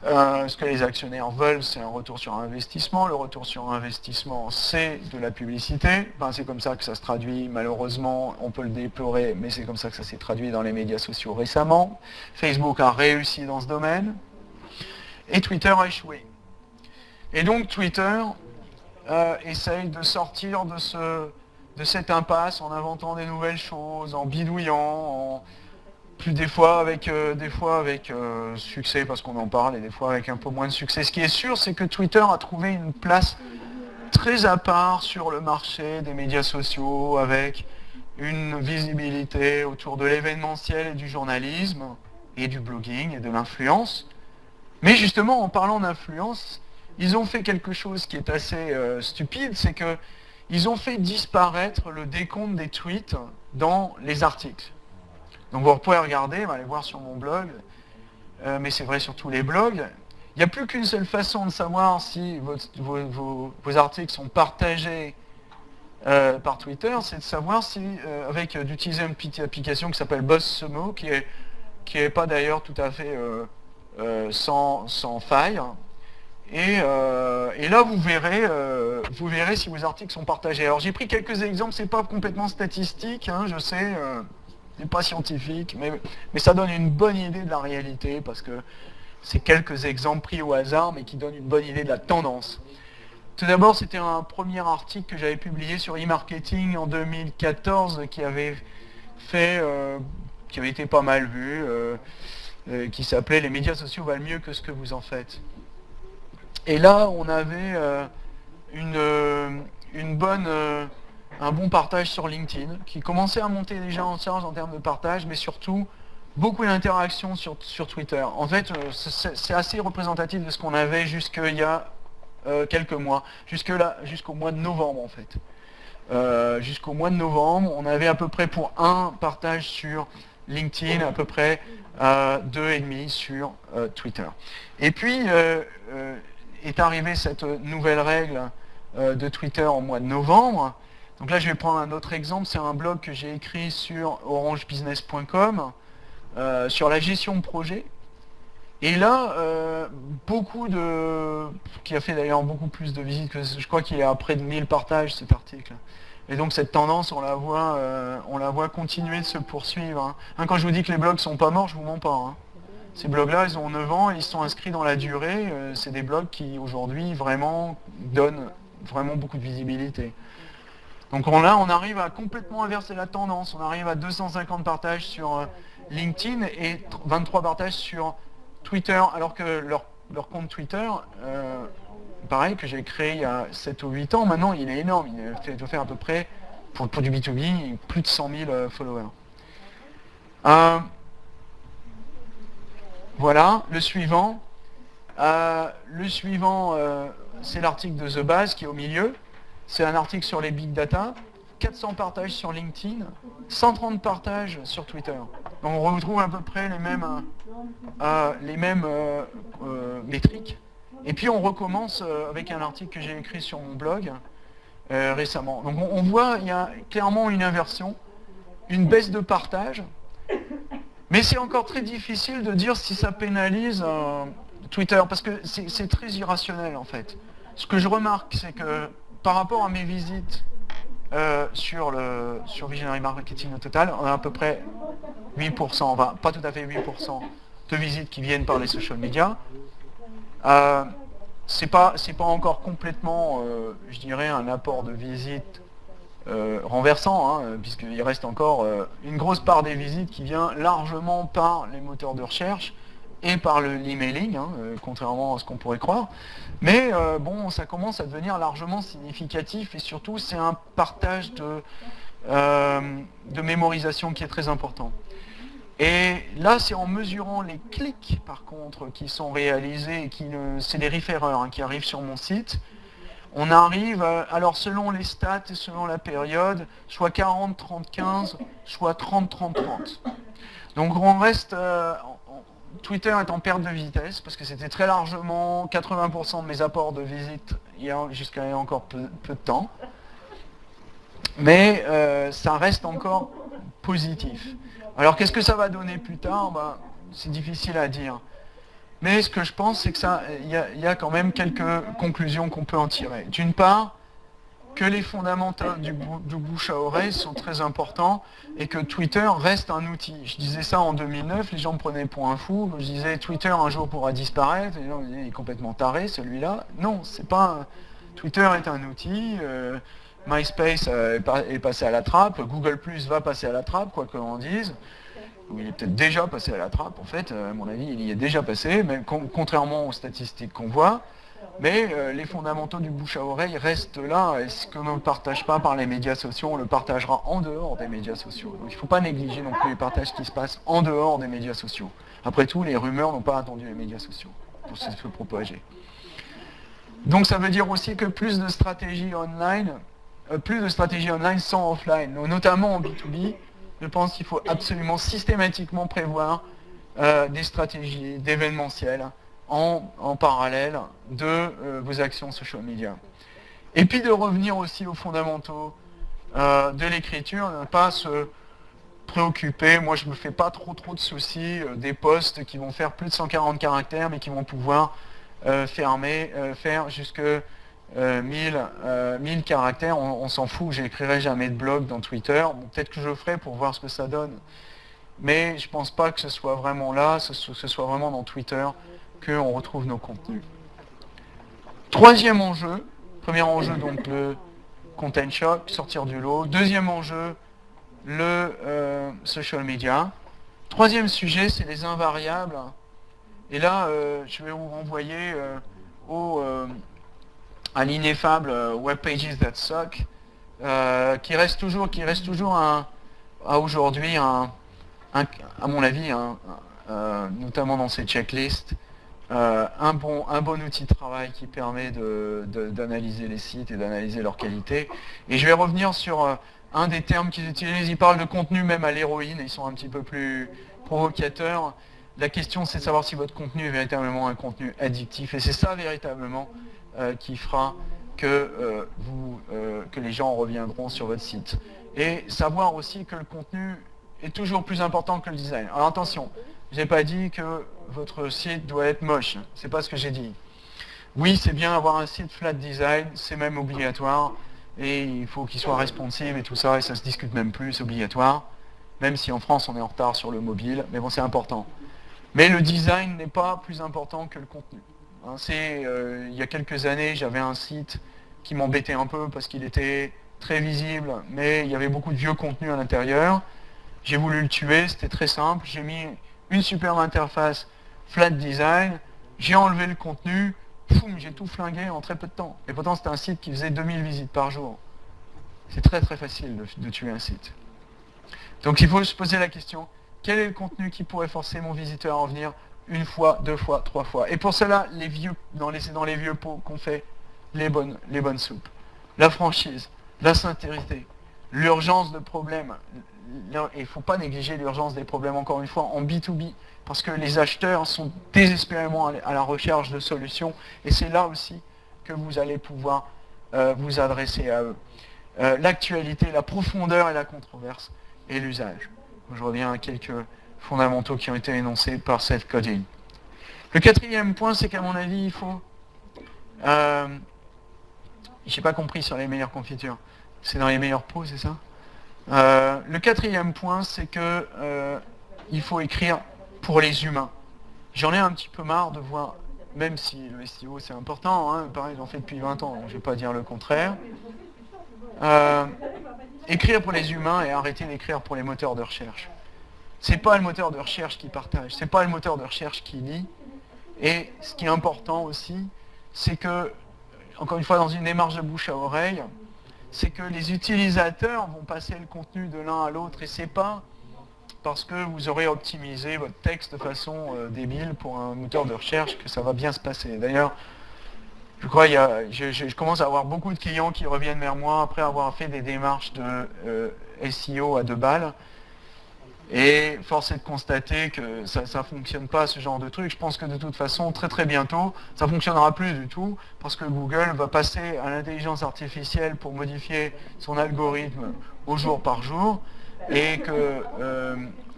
Speaker 1: Euh, ce que les actionnaires veulent, c'est un retour sur investissement. Le retour sur investissement, c'est de la publicité. c'est comme ça que ça se traduit, malheureusement, on peut le déplorer, mais c'est comme ça que ça s'est traduit dans les médias sociaux récemment. Facebook a réussi dans ce domaine, et Twitter a échoué. Et donc Twitter euh, essaye de sortir de, ce, de cette impasse en inventant des nouvelles choses, en bidouillant, plus des fois avec, euh, des fois avec euh, succès parce qu'on en parle et des fois avec un peu moins de succès. Ce qui est sûr, c'est que Twitter a trouvé une place très à part sur le marché des médias sociaux avec une visibilité autour de l'événementiel et du journalisme et du blogging et de l'influence. Mais justement, en parlant d'influence, ils ont fait quelque chose qui est assez euh, stupide, c'est qu'ils ont fait disparaître le décompte des tweets dans les articles. Donc vous pouvez regarder, aller voir sur mon blog, euh, mais c'est vrai sur tous les blogs. Il n'y a plus qu'une seule façon de savoir si vos, articles sont partagés euh, par Twitter, c'est de savoir si, euh, avec d'utiliser une petite application qui s'appelle BuzzSumo, qui est qui pas d'ailleurs tout à fait sans, sans, faille. Et, là, vous verrez, vous verrez si vos articles sont partagés. Alors j'ai pris quelques exemples, c'est pas complètement statistique, hein, je sais pas scientifique, mais, ça donne une bonne idée de la réalité, parce que
Speaker 2: c'est quelques exemples pris au hasard, mais qui donnent une bonne idée de la tendance. Tout d'abord, c'était un premier article que j'avais publié sur e-marketing en 2014 qui avait fait, euh, qui avait été pas mal vu, euh, euh, qui s'appelait « Les médias sociaux valent mieux que ce que vous en faites ». Et là, on avait une bonne, un bon partage sur LinkedIn, qui commençait à monter déjà en charge en termes de partage, mais surtout beaucoup d'interactions sur, sur Twitter. En fait, c'est assez représentatif de ce qu'on avait jusqu'il y a euh, quelques mois, jusque là, jusqu'au mois de novembre en fait. Euh, jusqu'au mois de novembre, on avait à peu près pour un partage sur LinkedIn, à peu près euh, deux et demi sur Twitter. Et puis est arrivée cette nouvelle règle de Twitter au mois de novembre. Donc là, je vais prendre un autre exemple. C'est un blog que j'ai écrit sur orangebusiness.com sur la gestion de projet. Et là, euh, beaucoup de... qui a fait d'ailleurs beaucoup plus de visites que... Je crois qu'il est à près de 1000 partages cet article. Et donc cette tendance, on la voit, euh, on la voit continuer de se poursuivre. Hein. Hein, quand je vous dis que les blogs sont pas morts, je vous mens pas. Hein. Ces blogs-là, ils ont 9 ans, ils sont inscrits dans la durée. Euh, c'est des blogs qui, aujourd'hui, vraiment donnent vraiment beaucoup de visibilité. Donc là, on arrive à complètement inverser la tendance. On arrive à 250 partages sur LinkedIn et 23 partages sur Twitter, alors que leur, compte Twitter, euh, pareil, que j'ai créé il y a 7 ou 8 ans, maintenant il est énorme, il doit faire à peu près, pour, du B2B, plus de 100 000 euh, followers. Euh, voilà, le suivant. le suivant, c'est l'article de The Base qui est au milieu. C'est un article sur les big data. 400 partages sur LinkedIn, 130 partages sur Twitter. Donc on retrouve à peu près les mêmes, euh, euh, euh, métriques. Et puis on recommence avec un article que j'ai écrit sur mon blog récemment. Donc on, voit, il y a clairement une inversion, une baisse de partage, mais c'est encore très difficile de dire si ça pénalise Twitter, parce que c'est très irrationnel en fait. Ce que je remarque, c'est que par rapport à mes visites euh, sur, Visionary Marketing au total, on a à peu près 8%, enfin pas tout à fait 8% de visites qui viennent par les social media. Euh, c'est pas, pas encore complètement, euh, je dirais, un apport de visites euh, renversant, hein, puisqu'il reste encore une grosse part des visites qui vient largement par les moteurs de recherche, et par l'emailing, hein, euh, contrairement à ce qu'on pourrait croire. Mais euh, bon, ça commence à devenir largement significatif et surtout c'est un partage de, euh, de mémorisation qui est très important. Et là, c'est en mesurant les clics, par contre, qui sont réalisés, et qui c'est les référeurs hein, qui arrivent sur mon site, on arrive, alors selon les stats et selon la période, soit 40, 30, 15, soit 30, 30, 30. Donc on reste, Twitter est en perte de vitesse, parce que c'était très largement 80% de mes apports de visite jusqu'à encore peu, de temps. Mais euh, ça reste encore positif. Alors qu'est-ce que ça va donner plus tard? Ben, C'est difficile à dire. Mais ce que je pense, c'est que ça, il y, a quand même quelques conclusions qu'on peut en tirer. D'une part, que les fondamentaux du, bouche à oreille sont très importants et que Twitter reste un outil. Je disais ça en 2009, les gens me prenaient pour un fou. Je disais Twitter un jour pourra disparaître. Les gens me disaient il est complètement taré celui-là. Non, c'est pas. Twitter est un outil. Euh, MySpace euh, est passé à la trappe. Google Plus va passer à la trappe, quoi que l'on dise. Il est peut-être déjà passé à la trappe, en fait, à mon avis, il y est déjà passé, mais contrairement aux statistiques qu'on voit, mais euh, les fondamentaux du bouche à oreille restent là, et ce que l'on ne partage pas par les médias sociaux, on le partagera en dehors des médias sociaux. Donc il ne faut pas négliger non plus les partages qui se passent en dehors des médias sociaux. Après tout, les rumeurs n'ont pas attendu les médias sociaux pour se propager. Donc ça veut dire aussi que plus de stratégies online, euh, plus de stratégies online sans offline, notamment en B2B, je pense qu'il faut absolument systématiquement prévoir euh, des stratégies d'événementiel, en, parallèle de euh, vos actions social media. Et puis de revenir aussi aux fondamentaux euh, de l'écriture, ne pas se préoccuper, moi je me fais pas trop trop de soucis euh, des posts qui vont faire plus de 140 caractères mais qui vont pouvoir fermer, faire jusque 1000, 1000 caractères, on, s'en fout, j'écrirai jamais de blog dans Twitter, peut-être que je le ferai pour voir ce que ça donne, mais je pense pas que ce soit vraiment là, que ce soit vraiment dans Twitter, qu'on retrouve nos contenus. Troisième enjeu, premier enjeu donc le content shock, sortir du lot. Deuxième enjeu, le euh, social media. Troisième sujet, c'est les invariables. Et là, euh, je vais vous renvoyer euh, au, à l'ineffable Web Pages That Suck, qui reste toujours, qui reste toujours à aujourd'hui, à mon avis, notamment dans ces checklists, un, bon, un bon outil de travail qui permet d'analyser les sites et d'analyser leur qualité. Et je vais revenir sur un des termes qu'ils utilisent, ils parlent de contenu même à l'héroïne, ils sont un petit peu plus provocateurs. La question c'est de savoir si votre contenu est véritablement un contenu addictif, et c'est ça véritablement euh, qui fera que, euh, vous, euh, que les gens reviendront sur votre site. Et savoir aussi que le contenu est toujours plus important que le design. Alors attention, je n'ai pas dit que votre site doit être moche, c'est pas ce que j'ai dit. Oui, c'est bien avoir un site flat design, c'est même obligatoire, et il faut qu'il soit responsive et tout ça, et ça se discute même plus, c'est obligatoire, même si en France on est en retard sur le mobile, mais bon c'est important. Mais le design n'est pas plus important que le contenu. Hein, euh, il y a quelques années, j'avais un site qui m'embêtait un peu parce qu'il était très visible, mais il y avait beaucoup de vieux contenu à l'intérieur. J'ai voulu le tuer, c'était très simple, j'ai mis une superbe interface flat design, j'ai enlevé le contenu, j'ai tout flingué en très peu de temps. Et pourtant, c'était un site qui faisait 2000 visites par jour. C'est très très facile de, tuer un site. Donc il faut se poser la question, quel est le contenu qui pourrait forcer mon visiteur à en venir une fois, deux fois, trois fois? Et pour cela, les vieux, dans les, dans les vieux pots qu'on fait les bonnes, les bonnes soupes. La franchise, la sincérité, l'urgence de problèmes. Il ne faut pas négliger l'urgence des problèmes, encore une fois, en B2B parce que les acheteurs sont désespérément à la recherche de solutions, et c'est là aussi que vous allez pouvoir euh, vous adresser à eux. Euh, l'actualité, la profondeur et la controverse, et l'usage. Je reviens à quelques fondamentaux qui ont été énoncés par cette coding. Le quatrième point, c'est qu'à mon avis, il faut... Euh, je n'ai pas compris sur les meilleures confitures. C'est dans les meilleurs pots, c'est ça? Le quatrième point, c'est que il faut écrire pour les humains. J'en ai un petit peu marre de voir, même si le SEO c'est important, hein, pareil j'en fais depuis 20 ans, donc je ne vais pas dire le contraire, euh, écrire pour les humains et arrêter d'écrire pour les moteurs de recherche. C'est pas le moteur de recherche qui partage, c'est pas le moteur de recherche qui lit. Et ce qui est important aussi, c'est que, encore une fois, dans une démarche de bouche à oreille, c'est que les utilisateurs vont passer le contenu de l'un à l'autre et c'est pas parce que vous aurez optimisé votre texte de façon euh, débile pour un moteur de recherche que ça va bien se passer. D'ailleurs, je crois je, commence à avoir beaucoup de clients qui reviennent vers moi après avoir fait des démarches de euh, SEO à deux balles. Et force est de constater que ça ne fonctionne pas ce genre de truc. Je pense que de toute façon, très très bientôt, ça ne fonctionnera plus du tout parce que Google va passer à l'intelligence artificielle pour modifier son algorithme au jour par jour et que, euh,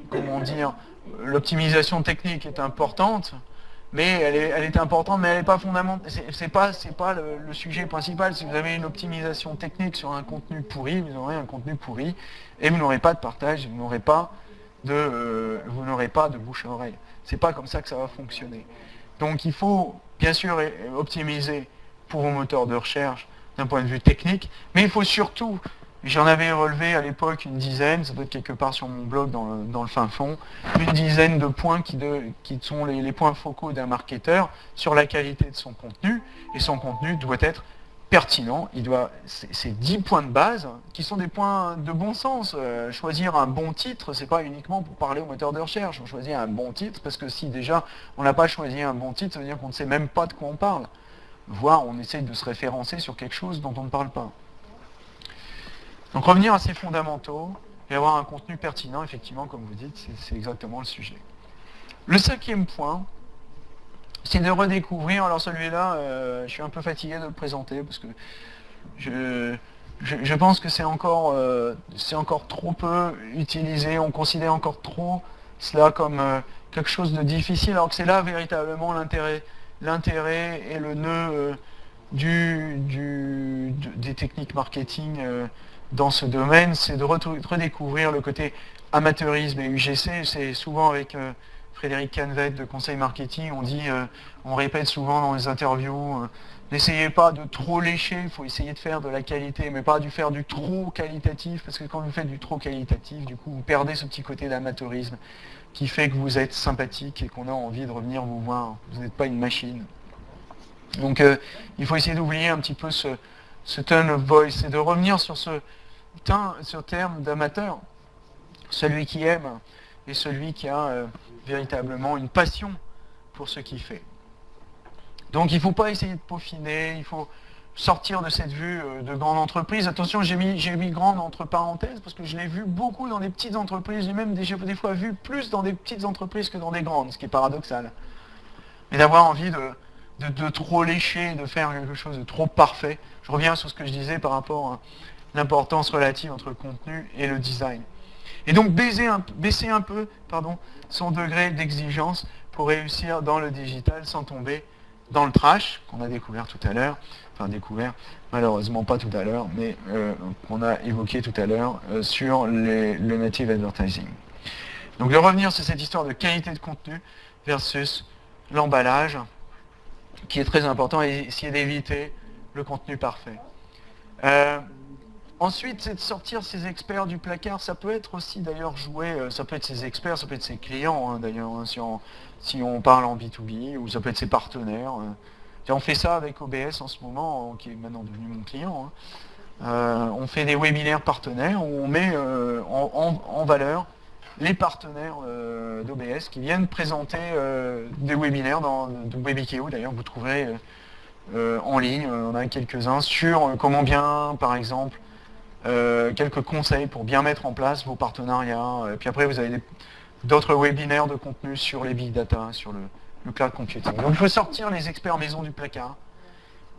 Speaker 2: comment dire, l'optimisation technique est importante, mais elle est, importante, mais elle n'est pas fondamentale. C'est pas, pas le, sujet principal. Si vous avez une optimisation technique sur un contenu pourri, vous aurez un contenu pourri, et vous n'aurez pas de partage, vous n'aurez pas de, euh, vous n'aurez pas de bouche à oreille. C'est pas comme ça que ça va fonctionner. Donc il faut bien sûr optimiser pour vos moteurs de recherche d'un point de vue technique, mais il faut surtout J'en avais relevé à l'époque une dizaine, ça doit être quelque part sur mon blog dans le, fin fond, une dizaine de points qui, sont les, points focaux d'un marketeur sur la qualité de son contenu, et son contenu doit être pertinent, il doit, c'est 10 points de base qui sont des points de bon sens. Euh, choisir un bon titre, c'est pas uniquement pour parler au moteur de recherche, on choisit un bon titre parce que si déjà on n'a pas choisi un bon titre, ça veut dire qu'on ne sait même pas de quoi on parle. Voire on essaye de se référencer sur quelque chose dont on ne parle pas. Donc revenir à ces fondamentaux et avoir un contenu pertinent, effectivement, comme vous dites, c'est exactement le sujet. Le cinquième point, c'est de redécouvrir, alors celui-là, euh, je suis un peu fatigué de le présenter, parce que je, pense que c'est encore, euh, encore trop peu utilisé, on considère encore trop cela comme euh, quelque chose de difficile, alors que c'est là véritablement l'intérêt et le nœud du, des techniques marketing dans ce domaine, c'est de redécouvrir le côté amateurisme et UGC. C'est souvent avec euh, Frédéric Canvet de Conseil Marketing, on dit, on répète souvent dans les interviews, N'essayez pas de trop lécher, il faut essayer de faire de la qualité, mais pas du faire du trop qualitatif, parce que quand vous faites du trop qualitatif, du coup, vous perdez ce petit côté d'amateurisme qui fait que vous êtes sympathique et qu'on a envie de revenir vous voir. Vous n'êtes pas une machine. Donc, euh, il faut essayer d'oublier un petit peu ce, ce tone of voice et de revenir sur ce, ce terme d'amateur, celui qui aime et celui qui a euh, véritablement une passion pour ce qu'il fait. Donc il ne faut pas essayer de peaufiner, il faut sortir de cette vue euh, de grande entreprise. Attention, j'ai mis, mis grande entre parenthèses parce que je l'ai vu beaucoup dans des petites entreprises. J'ai même des, des fois vu plus dans des petites entreprises que dans des grandes, ce qui est paradoxal. Mais d'avoir envie de, de, trop lécher, de faire quelque chose de trop parfait. Je reviens sur ce que je disais par rapport l'importance relative entre le contenu et le design. Et donc baisser un, baisser un peu pardon, son degré d'exigence pour réussir dans le digital sans tomber dans le trash, qu'on a découvert tout à l'heure, enfin découvert, malheureusement pas tout à l'heure, mais euh, qu'on a évoqué tout à l'heure euh, sur le native advertising. Donc de revenir sur cette histoire de qualité de contenu versus l'emballage, qui est très important, et essayer d'éviter le contenu parfait. Euh, ensuite, c'est de sortir ces experts du placard. Ça peut être aussi d'ailleurs joué, ça peut être ses experts, ça peut être ses clients, hein, d'ailleurs, hein, si on, si on parle en B2B, ou ça peut être ses partenaires. Euh. on fait ça avec OBS en ce moment, qui est maintenant devenu mon client. Hein. Euh, on fait des webinaires partenaires où on met euh, en, valeur les partenaires d'OBS qui viennent présenter des webinaires dans de WebIKEO. D'ailleurs, vous trouverez en ligne, on a quelques-uns, sur comment bien, par exemple, quelques conseils pour bien mettre en place vos partenariats. Et puis après, vous avez d'autres webinaires de contenu sur les big data, sur le, cloud computing. Donc il faut sortir les experts maison du placard,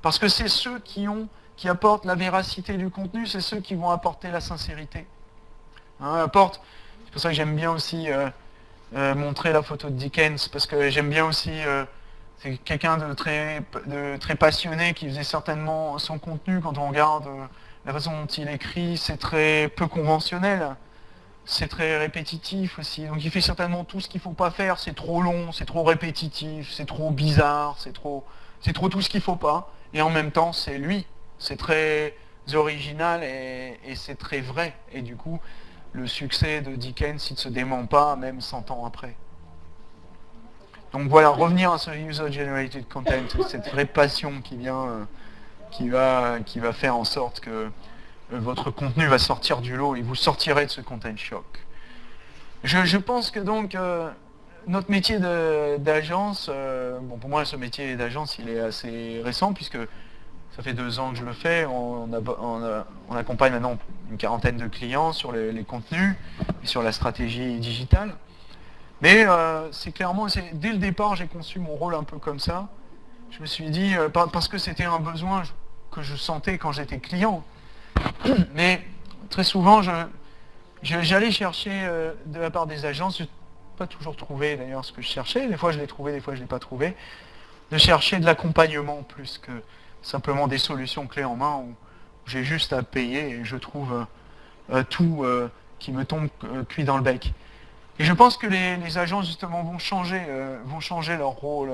Speaker 2: parce que c'est ceux qui, ont, qui apportent la véracité du contenu, c'est ceux qui vont apporter la sincérité. Hein, c'est pour ça que j'aime bien aussi euh, euh, montrer la photo de Dickens, parce que j'aime bien aussi, euh, c'est quelqu'un de très, de très passionné qui faisait certainement son contenu, quand on regarde la façon dont il écrit, c'est très peu conventionnel c'est très répétitif aussi. Donc il fait certainement tout ce qu'il ne faut pas faire, c'est trop long, c'est trop répétitif, c'est trop bizarre, c'est trop, trop tout ce qu'il ne faut pas. Et en même temps, c'est lui. C'est très original et, c'est très vrai. Et du coup, le succès de Dickens, il ne se dément pas, même 100 ans après. Donc voilà, revenir à ce user-generated content, cette vraie passion qui vient, euh, qui va, qui va faire en sorte que euh, votre contenu va sortir du lot et vous sortirez de ce content shock. Je, pense que donc euh, notre métier d'agence, euh, bon pour moi ce métier d'agence il est assez récent puisque ça fait deux ans que je le fais, on, accompagne maintenant une quarantaine de clients sur les, contenus et sur la stratégie digitale. Mais c'est clairement, dès le départ j'ai conçu mon rôle un peu comme ça. Je me suis dit, parce que c'était un besoin que je sentais quand j'étais client, mais très souvent, j'allais chercher euh, de la part des agences, je n'ai pas toujours trouvé d'ailleurs ce que je cherchais, des fois je l'ai trouvé, des fois je ne l'ai pas trouvé, de chercher de l'accompagnement plus que simplement des solutions clés en main où j'ai juste à payer et je trouve euh, euh, tout qui me tombe cuit dans le bec. Et je pense que les, agences justement vont changer, vont changer leur rôle,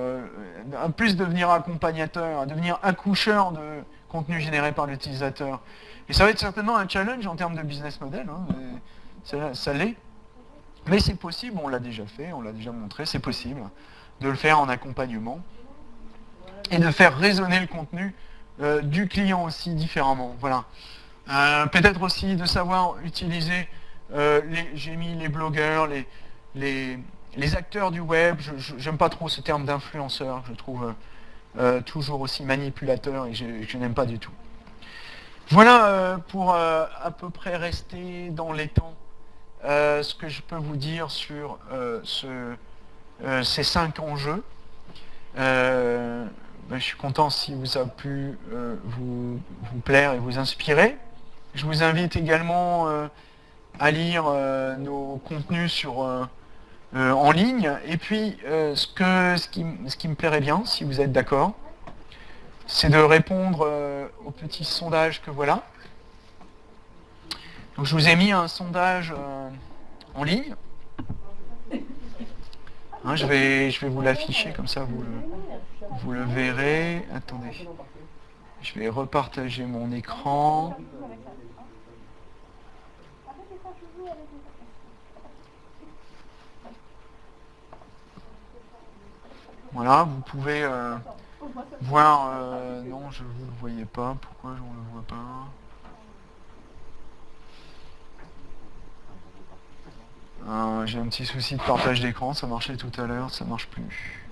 Speaker 2: plus devenir accompagnateur, devenir accoucheur de contenu généré par l'utilisateur. Et ça va être certainement un challenge en termes de business model, hein, ça, l'est. Mais c'est possible, on l'a déjà fait, on l'a déjà montré, c'est possible de le faire en accompagnement et de faire résonner le contenu euh, du client aussi différemment. Voilà. Euh, peut-être aussi de savoir utiliser, euh, j'ai mis les blogueurs, les, les, acteurs du web, je n'aime pas trop ce terme d'influenceur, je trouve toujours aussi manipulateur et je n'aime pas du tout. Voilà euh, pour euh, à peu près rester dans les temps euh, ce que je peux vous dire sur ces cinq enjeux. Ben, je suis content si vous a pu vous, plaire et vous inspirer. Je vous invite également à lire nos contenus sur, en ligne. Et puis, ce, que, ce, qui, me plairait bien, si vous êtes d'accord, c'est de répondre euh, au petit sondage que voilà. Donc je vous ai mis un sondage euh, en ligne. Hein, je, vais, je vais vous l'afficher, comme ça vous le verrez. Attendez. Je vais repartager mon écran. Voilà, vous pouvez euh, voir... Euh, non, je ne vous le voyais pas. Pourquoi je ne le vois pas? Euh, J'ai un petit souci de partage d'écran, ça marchait tout à l'heure, ça marche plus.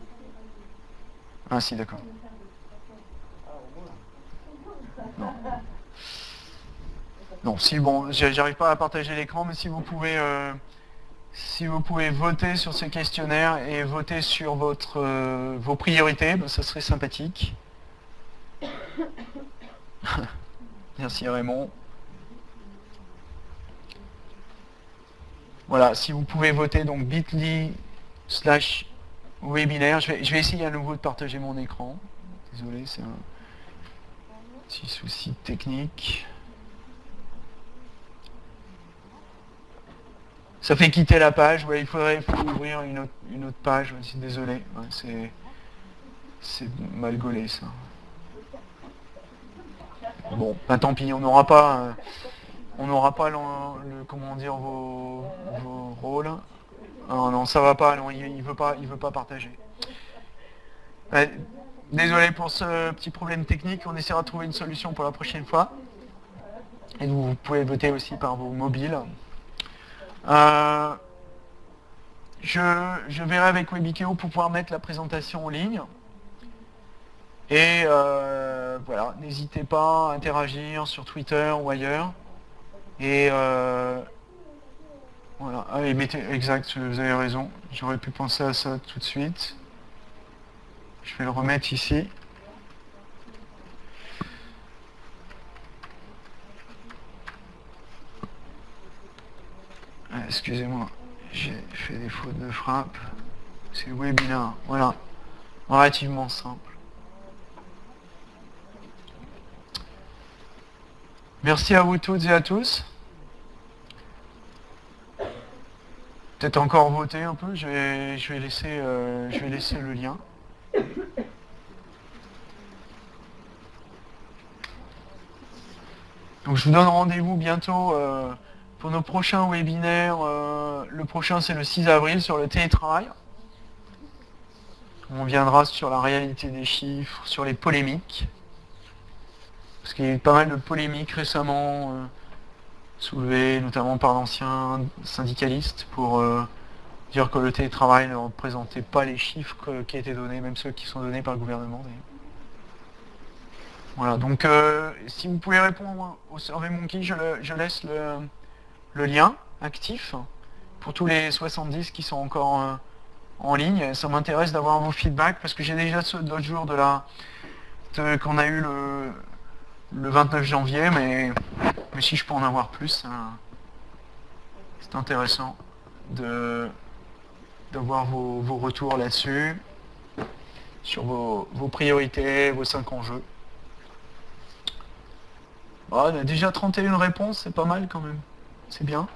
Speaker 2: Ah si, d'accord. Non. Non, si bon, j'arrive pas à partager l'écran, mais si vous pouvez si vous pouvez voter sur ce questionnaire et voter sur votre, euh, vos priorités, ben, ça serait sympathique. Merci Raymond. Voilà, si vous pouvez voter donc bit.ly slash webinaire, je vais, je vais essayer à nouveau de partager mon écran. Désolé, c'est un petit souci technique. Ça fait quitter la page, ouais, il faudrait ouvrir une autre, page, aussi, désolé, c'est mal gaulé ça. Bon, ben, tant pis, on n'aura pas, euh, on n'aura pas le, comment dire, vos, rôles. Ah, non, ça va pas, non, il, ne veut pas, il veut pas partager. désolé pour ce petit problème technique, on essaiera de trouver une solution pour la prochaine fois. Et vous pouvez voter aussi par vos mobiles. Euh, je, verrai avec Webikeo pour pouvoir mettre la présentation en ligne. Et euh, voilà, n'hésitez pas à interagir sur Twitter ou ailleurs. Et euh, voilà, allez, mettez, exact, vous avez raison, j'aurais pu penser à ça tout de suite. Je vais le remettre ici. Ah, excusez-moi, j'ai fait des fautes de frappe. C'est le webinaire, voilà. Relativement simple. Merci à vous toutes et à tous. Peut-être encore voter un peu, je vais, je vais, laisser, euh, je vais laisser le lien. Donc je vous donne rendez-vous bientôt euh, pour nos prochains webinaires, euh, le prochain c'est le 6 avril sur le télétravail. On viendra sur la réalité des chiffres, sur les polémiques. Parce qu'il y a eu pas mal de polémiques récemment euh, soulevées, notamment par d'anciens syndicalistes, pour euh, dire que le télétravail ne représentait pas les chiffres qui étaient donnés, même ceux qui sont donnés par le gouvernement. Voilà, donc si vous pouvez répondre au SurveyMonkey, je, je laisse le, le lien actif pour tous les 70 qui sont encore euh, en ligne. Ça m'intéresse d'avoir vos feedbacks parce que j'ai déjà ceux d'autres jours de la qu'on a eu le, le 29 janvier, mais, mais si je peux en avoir plus, c'est intéressant de d'avoir vos, retours là-dessus, sur vos, priorités, vos 5 enjeux. on a déjà 31 réponses, c'est pas mal quand même. C'est bien.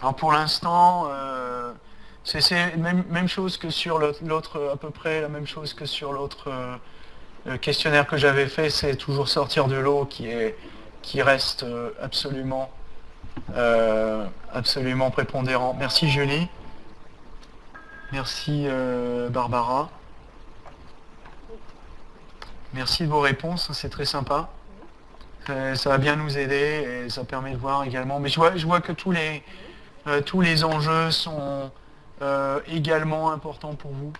Speaker 2: Alors pour l'instant, euh, c'est même, même chose que sur l'autre, à peu près la même chose que sur l'autre euh, questionnaire que j'avais fait, c'est toujours sortir de l'eau qui, est, qui reste euh, absolument, absolument prépondérant. Merci Julie. Merci Barbara. Merci de vos réponses, c'est très sympa. Euh, ça va bien nous aider et ça permet de voir également. Mais je vois, je vois que tous les, euh, tous les enjeux sont euh, également importants pour vous,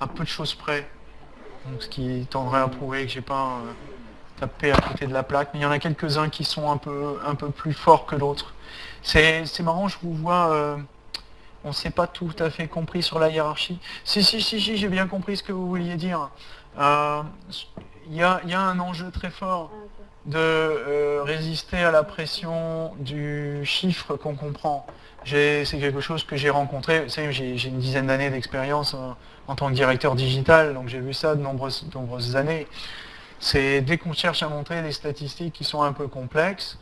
Speaker 2: à peu de choses près. Donc, ce qui tendrait à prouver que j'ai pas tapé à côté de la plaque. Mais il y en a quelques-uns qui sont un peu, un peu plus forts que d'autres. C'est marrant, je vous vois on ne s'est pas tout à fait compris sur la hiérarchie. Si, si, si, si j'ai bien compris ce que vous vouliez dire. Il y, a, y, a, un enjeu très fort de euh, résister à la pression du chiffre qu'on comprend. C'est quelque chose que j'ai rencontré, j'ai une dizaine d'années d'expérience en, tant que directeur digital, donc j'ai vu ça de nombreuses, nombreuses années. C'est dès qu'on cherche à montrer des statistiques qui sont un peu complexes,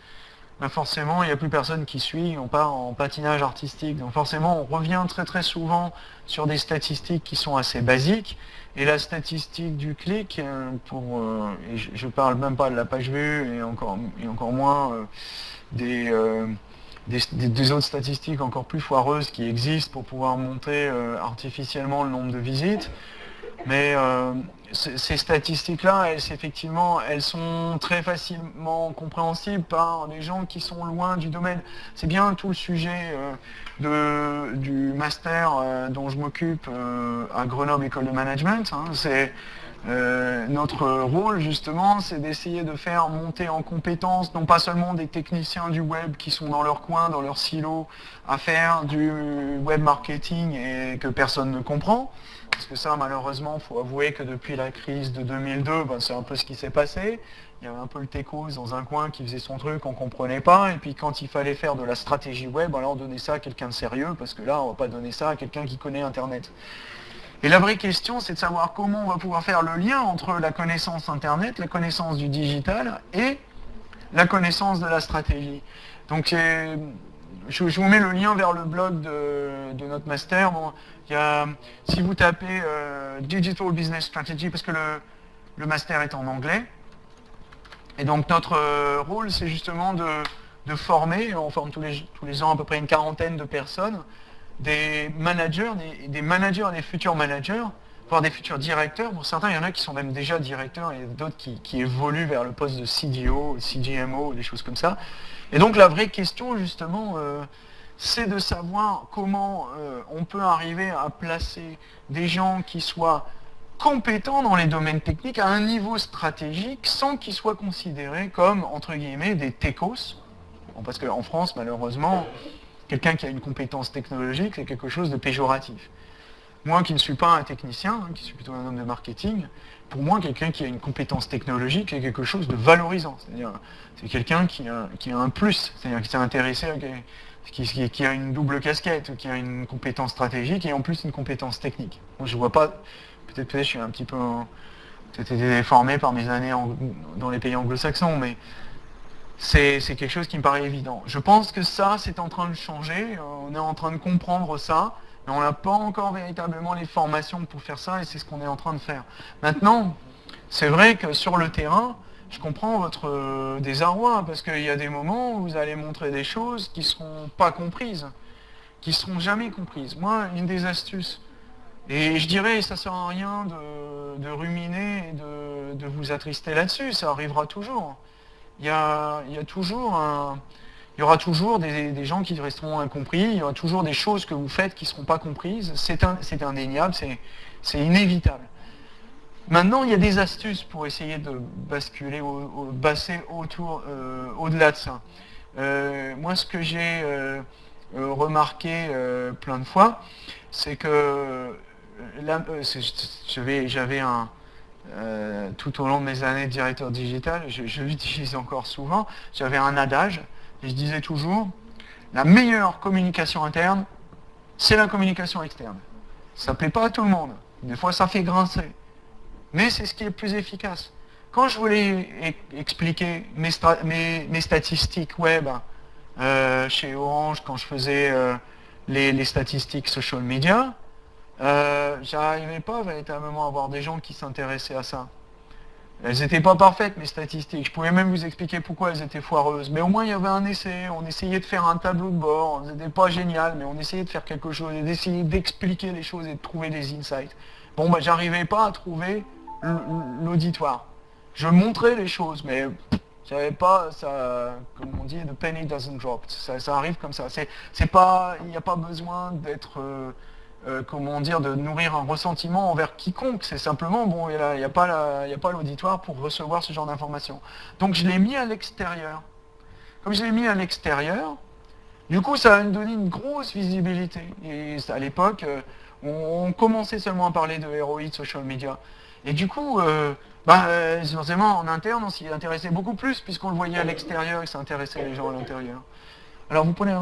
Speaker 2: ben forcément, il n'y a plus personne qui suit, on part en patinage artistique. Donc forcément, on revient très très souvent sur des statistiques qui sont assez basiques. Et la statistique du clic, euh, pour, euh, je ne parle même pas de la page vue et encore, et encore moins euh, des, des, autres statistiques encore plus foireuses qui existent pour pouvoir monter artificiellement le nombre de visites. Mais ces statistiques-là, elles, effectivement, elles sont très facilement compréhensibles par des gens qui sont loin du domaine. C'est bien tout le sujet euh, de, du master euh, dont je m'occupe euh, à Grenoble École de Management. Hein. c'est notre rôle justement, c'est d'essayer de faire monter en compétences non pas seulement des techniciens du web qui sont dans leur coin, dans leur silo, à faire du web marketing et que personne ne comprend, parce que ça, malheureusement, il faut avouer que depuis la crise de 2002, ben, c'est un peu ce qui s'est passé. Il y avait un peu le techos dans un coin qui faisait son truc, on ne comprenait pas. Et puis quand il fallait faire de la stratégie web, alors on donnait ça à quelqu'un de sérieux, parce que là, on ne va pas donner ça à quelqu'un qui connaît Internet. Et la vraie question, c'est de savoir comment on va pouvoir faire le lien entre la connaissance Internet, la connaissance du digital et la connaissance de la stratégie. Donc je, vous mets le lien vers le blog de, notre master. si vous tapez euh, Digital Business Strategy, parce que le, master est en anglais, et donc notre euh, rôle, c'est justement de, former, on forme tous les, tous les ans à peu près une quarantaine de personnes, des managers, des, managers et des futurs managers, voire des futurs directeurs. Pour certains, il y en a qui sont même déjà directeurs et d'autres qui, évoluent vers le poste de CDO, CGMO, des choses comme ça. Et donc la vraie question, justement, euh, c'est de savoir comment euh, on peut arriver à placer des gens qui soient compétents dans les domaines techniques à un niveau stratégique sans qu'ils soient considérés comme, entre guillemets, des techos. parce qu'en France, malheureusement, quelqu'un qui a une compétence technologique, c'est quelque chose de péjoratif. Moi qui ne suis pas un technicien, hein, qui suis plutôt un homme de marketing, pour moi, quelqu'un qui a une compétence technologique, c'est quelque chose de valorisant. C'est-à-dire, c'est quelqu'un qui a, un plus, c'est-à-dire qui s'est intéressé, qui, a une double casquette, qui a une compétence stratégique et en plus une compétence technique. Moi, je vois pas, peut-être que je suis un petit peu peut-être été déformé par mes années dans les pays anglo-saxons, mais c'est quelque chose qui me paraît évident. Je pense que ça, c'est en train de changer, on est en train de comprendre ça, mais on n'a pas encore véritablement les formations pour faire ça, et c'est ce qu'on est en train de faire. Maintenant, c'est vrai que sur le terrain, je comprends votre euh, désarroi, parce qu'il y a des moments où vous allez montrer des choses qui ne seront pas comprises, qui ne seront jamais comprises. Moi, une des astuces, et je dirais, ça ne sert à rien de, ruminer et de, vous attrister là-dessus, ça arrivera toujours. Il y a, toujours il y aura toujours des, gens qui resteront incompris, il y aura toujours des choses que vous faites qui ne seront pas comprises, c'est indéniable, c'est inévitable. Maintenant, il y a des astuces pour essayer de basculer, au, basser autour, euh, au-delà de ça. Euh, moi, ce que j'ai euh, remarqué plein de fois, c'est que j'avais un, tout au long de mes années de directeur digital, je, l'utilise encore souvent, j'avais un adage, et je disais toujours, la meilleure communication interne, c'est la communication externe. Ça ne plaît pas à tout le monde. Des fois, ça fait grincer mais c'est ce qui est le plus efficace. Quand je voulais expliquer mes, statistiques web euh, chez Orange, quand je faisais euh, les, statistiques social media, euh, j'arrivais pas véritablement à avoir des gens qui s'intéressaient à ça. Elles n'étaient pas parfaites, mes statistiques. Je pouvais même vous expliquer pourquoi elles étaient foireuses. Mais au moins, il y avait un essai. On essayait de faire un tableau de bord. C'était pas génial, mais on essayait de faire quelque chose, d'essayer d'expliquer les choses et de trouver des insights. Bon, bah, j'arrivais pas à trouver l'auditoire. Je montrais les choses, mais j'avais pas, ça, comme on dit, the penny doesn't drop. Ça, arrive comme ça. C'est pas, il n'y a pas besoin d'être, euh, euh, comment dire, de nourrir un ressentiment envers quiconque. C'est simplement, bon, il n'y a, pas l'auditoire pour recevoir ce genre d'informations. Donc je l'ai mis à l'extérieur. Comme je l'ai mis à l'extérieur, du coup, ça a donné une grosse visibilité. Et à l'époque, euh, on, commençait seulement à parler de héroïdes social media. Et du coup, euh, bah, euh, forcément, en interne, on s'y intéressait beaucoup plus, puisqu'on le voyait à l'extérieur et ça intéressait les gens à l'intérieur. Alors vous prenez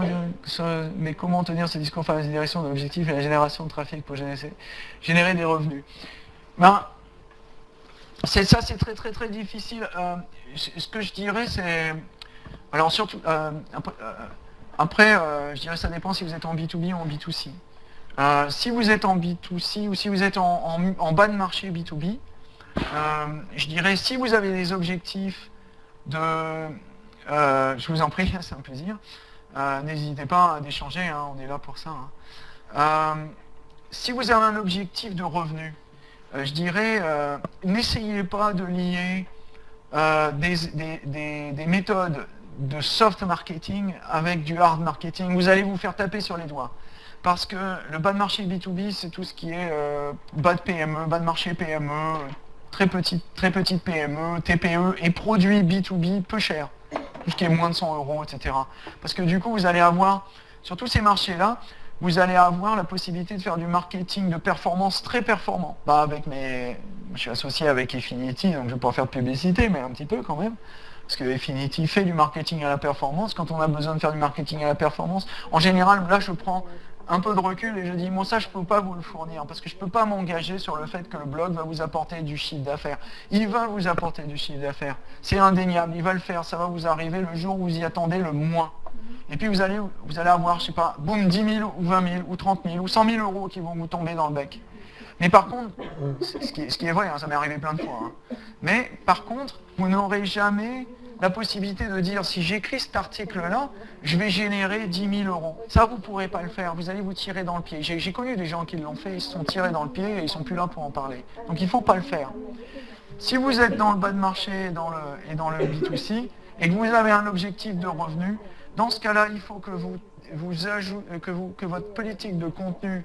Speaker 2: mais comment tenir ce discours face à la direction de l'objectif et la génération de trafic pour générer, des revenus? Ben, Ça, c'est très très très difficile. Euh, ce que je dirais, c'est Alors surtout, euh, après, je dirais ça dépend si vous êtes en B2B ou en B2C. si vous êtes en B2C ou si vous êtes en, bas de marché B2B, je dirais si vous avez des objectifs de... je vous en prie, c'est un plaisir. N'hésitez pas à échanger, hein, on est là pour ça. Hein. si vous avez un objectif de revenu, je dirais, n'essayez pas de lier euh, des, méthodes de soft marketing avec du hard marketing, vous allez vous faire taper sur les doigts. Parce que le bas de marché B2B, c'est tout ce qui est euh, bas de PME, bas de marché PME, très petite, très petite PME, TPE et produits B2B peu chers, qui est moins de 100 euros, etc. Parce que du coup, vous allez avoir, sur tous ces marchés-là, vous allez avoir la possibilité de faire du marketing de performance très performant. Bah, avec mes... Je suis associé avec Infinity, donc je ne vais pas faire de publicité, mais un petit peu quand même. Parce que Infinity fait du marketing à la performance. Quand on a besoin de faire du marketing à la performance, en général, là, je prends un peu de recul et je dis, bon ça je ne peux pas vous le fournir parce que je ne peux pas m'engager sur le fait que le blog va vous apporter du chiffre d'affaires. Il va vous apporter du chiffre d'affaires. C'est indéniable, il va le faire, ça va vous arriver le jour où vous y attendez le moins. Et puis vous allez, vous allez avoir, je sais pas, boum, 10 000 ou 20 000 ou 30 000 ou 100 000 euros qui vont vous tomber dans le bec. Mais par contre, ce qui, est, vrai, hein, ça m'est arrivé plein de fois, hein. mais par contre, vous n'aurez jamais la possibilité de dire, si j'écris cet article-là, je vais générer 10 000 euros. Ça, vous ne pourrez pas le faire, vous allez vous tirer dans le pied. J'ai connu des gens qui l'ont fait, ils se sont tirés dans le pied et ils ne sont plus là pour en parler. Donc il ne faut pas le faire. Si vous êtes dans le bas de marché et dans le, et dans le B2C, et que vous avez un objectif de revenu, dans ce cas-là, il faut que, vous, vous ajoutez, que, vous, que votre politique de contenu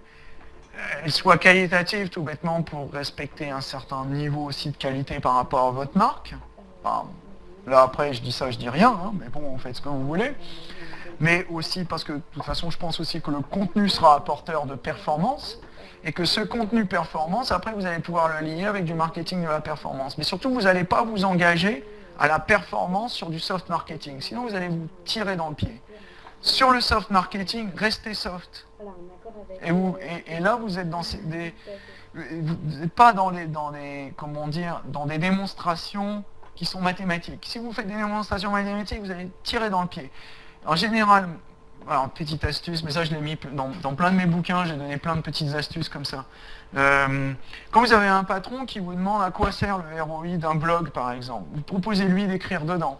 Speaker 2: euh, soit qualitative tout bêtement pour respecter un certain niveau aussi de qualité par rapport à votre marque. Là après je dis ça, je dis rien, hein, mais bon, faites ce que vous voulez. Mais aussi parce que de toute façon je pense aussi que le contenu sera apporteur de performance et que ce contenu performance, après vous allez pouvoir le lier avec du marketing de la performance. Mais surtout vous n'allez pas vous engager à la performance sur du soft marketing. Sinon, vous allez vous tirer dans le pied. Sur le soft marketing, restez soft. Et, et, là, vous êtes dans des, vous pas dans des, dans des, comment dire, dans des démonstrations qui sont mathématiques. Si vous faites des démonstrations mathématiques, vous allez tirer dans le pied. En général, alors, petite astuce, mais ça je l'ai mis dans, plein de mes bouquins, j'ai donné plein de petites astuces comme ça. Euh, quand vous avez un patron qui vous demande à quoi sert le ROI d'un blog par exemple, vous proposez-lui d'écrire dedans,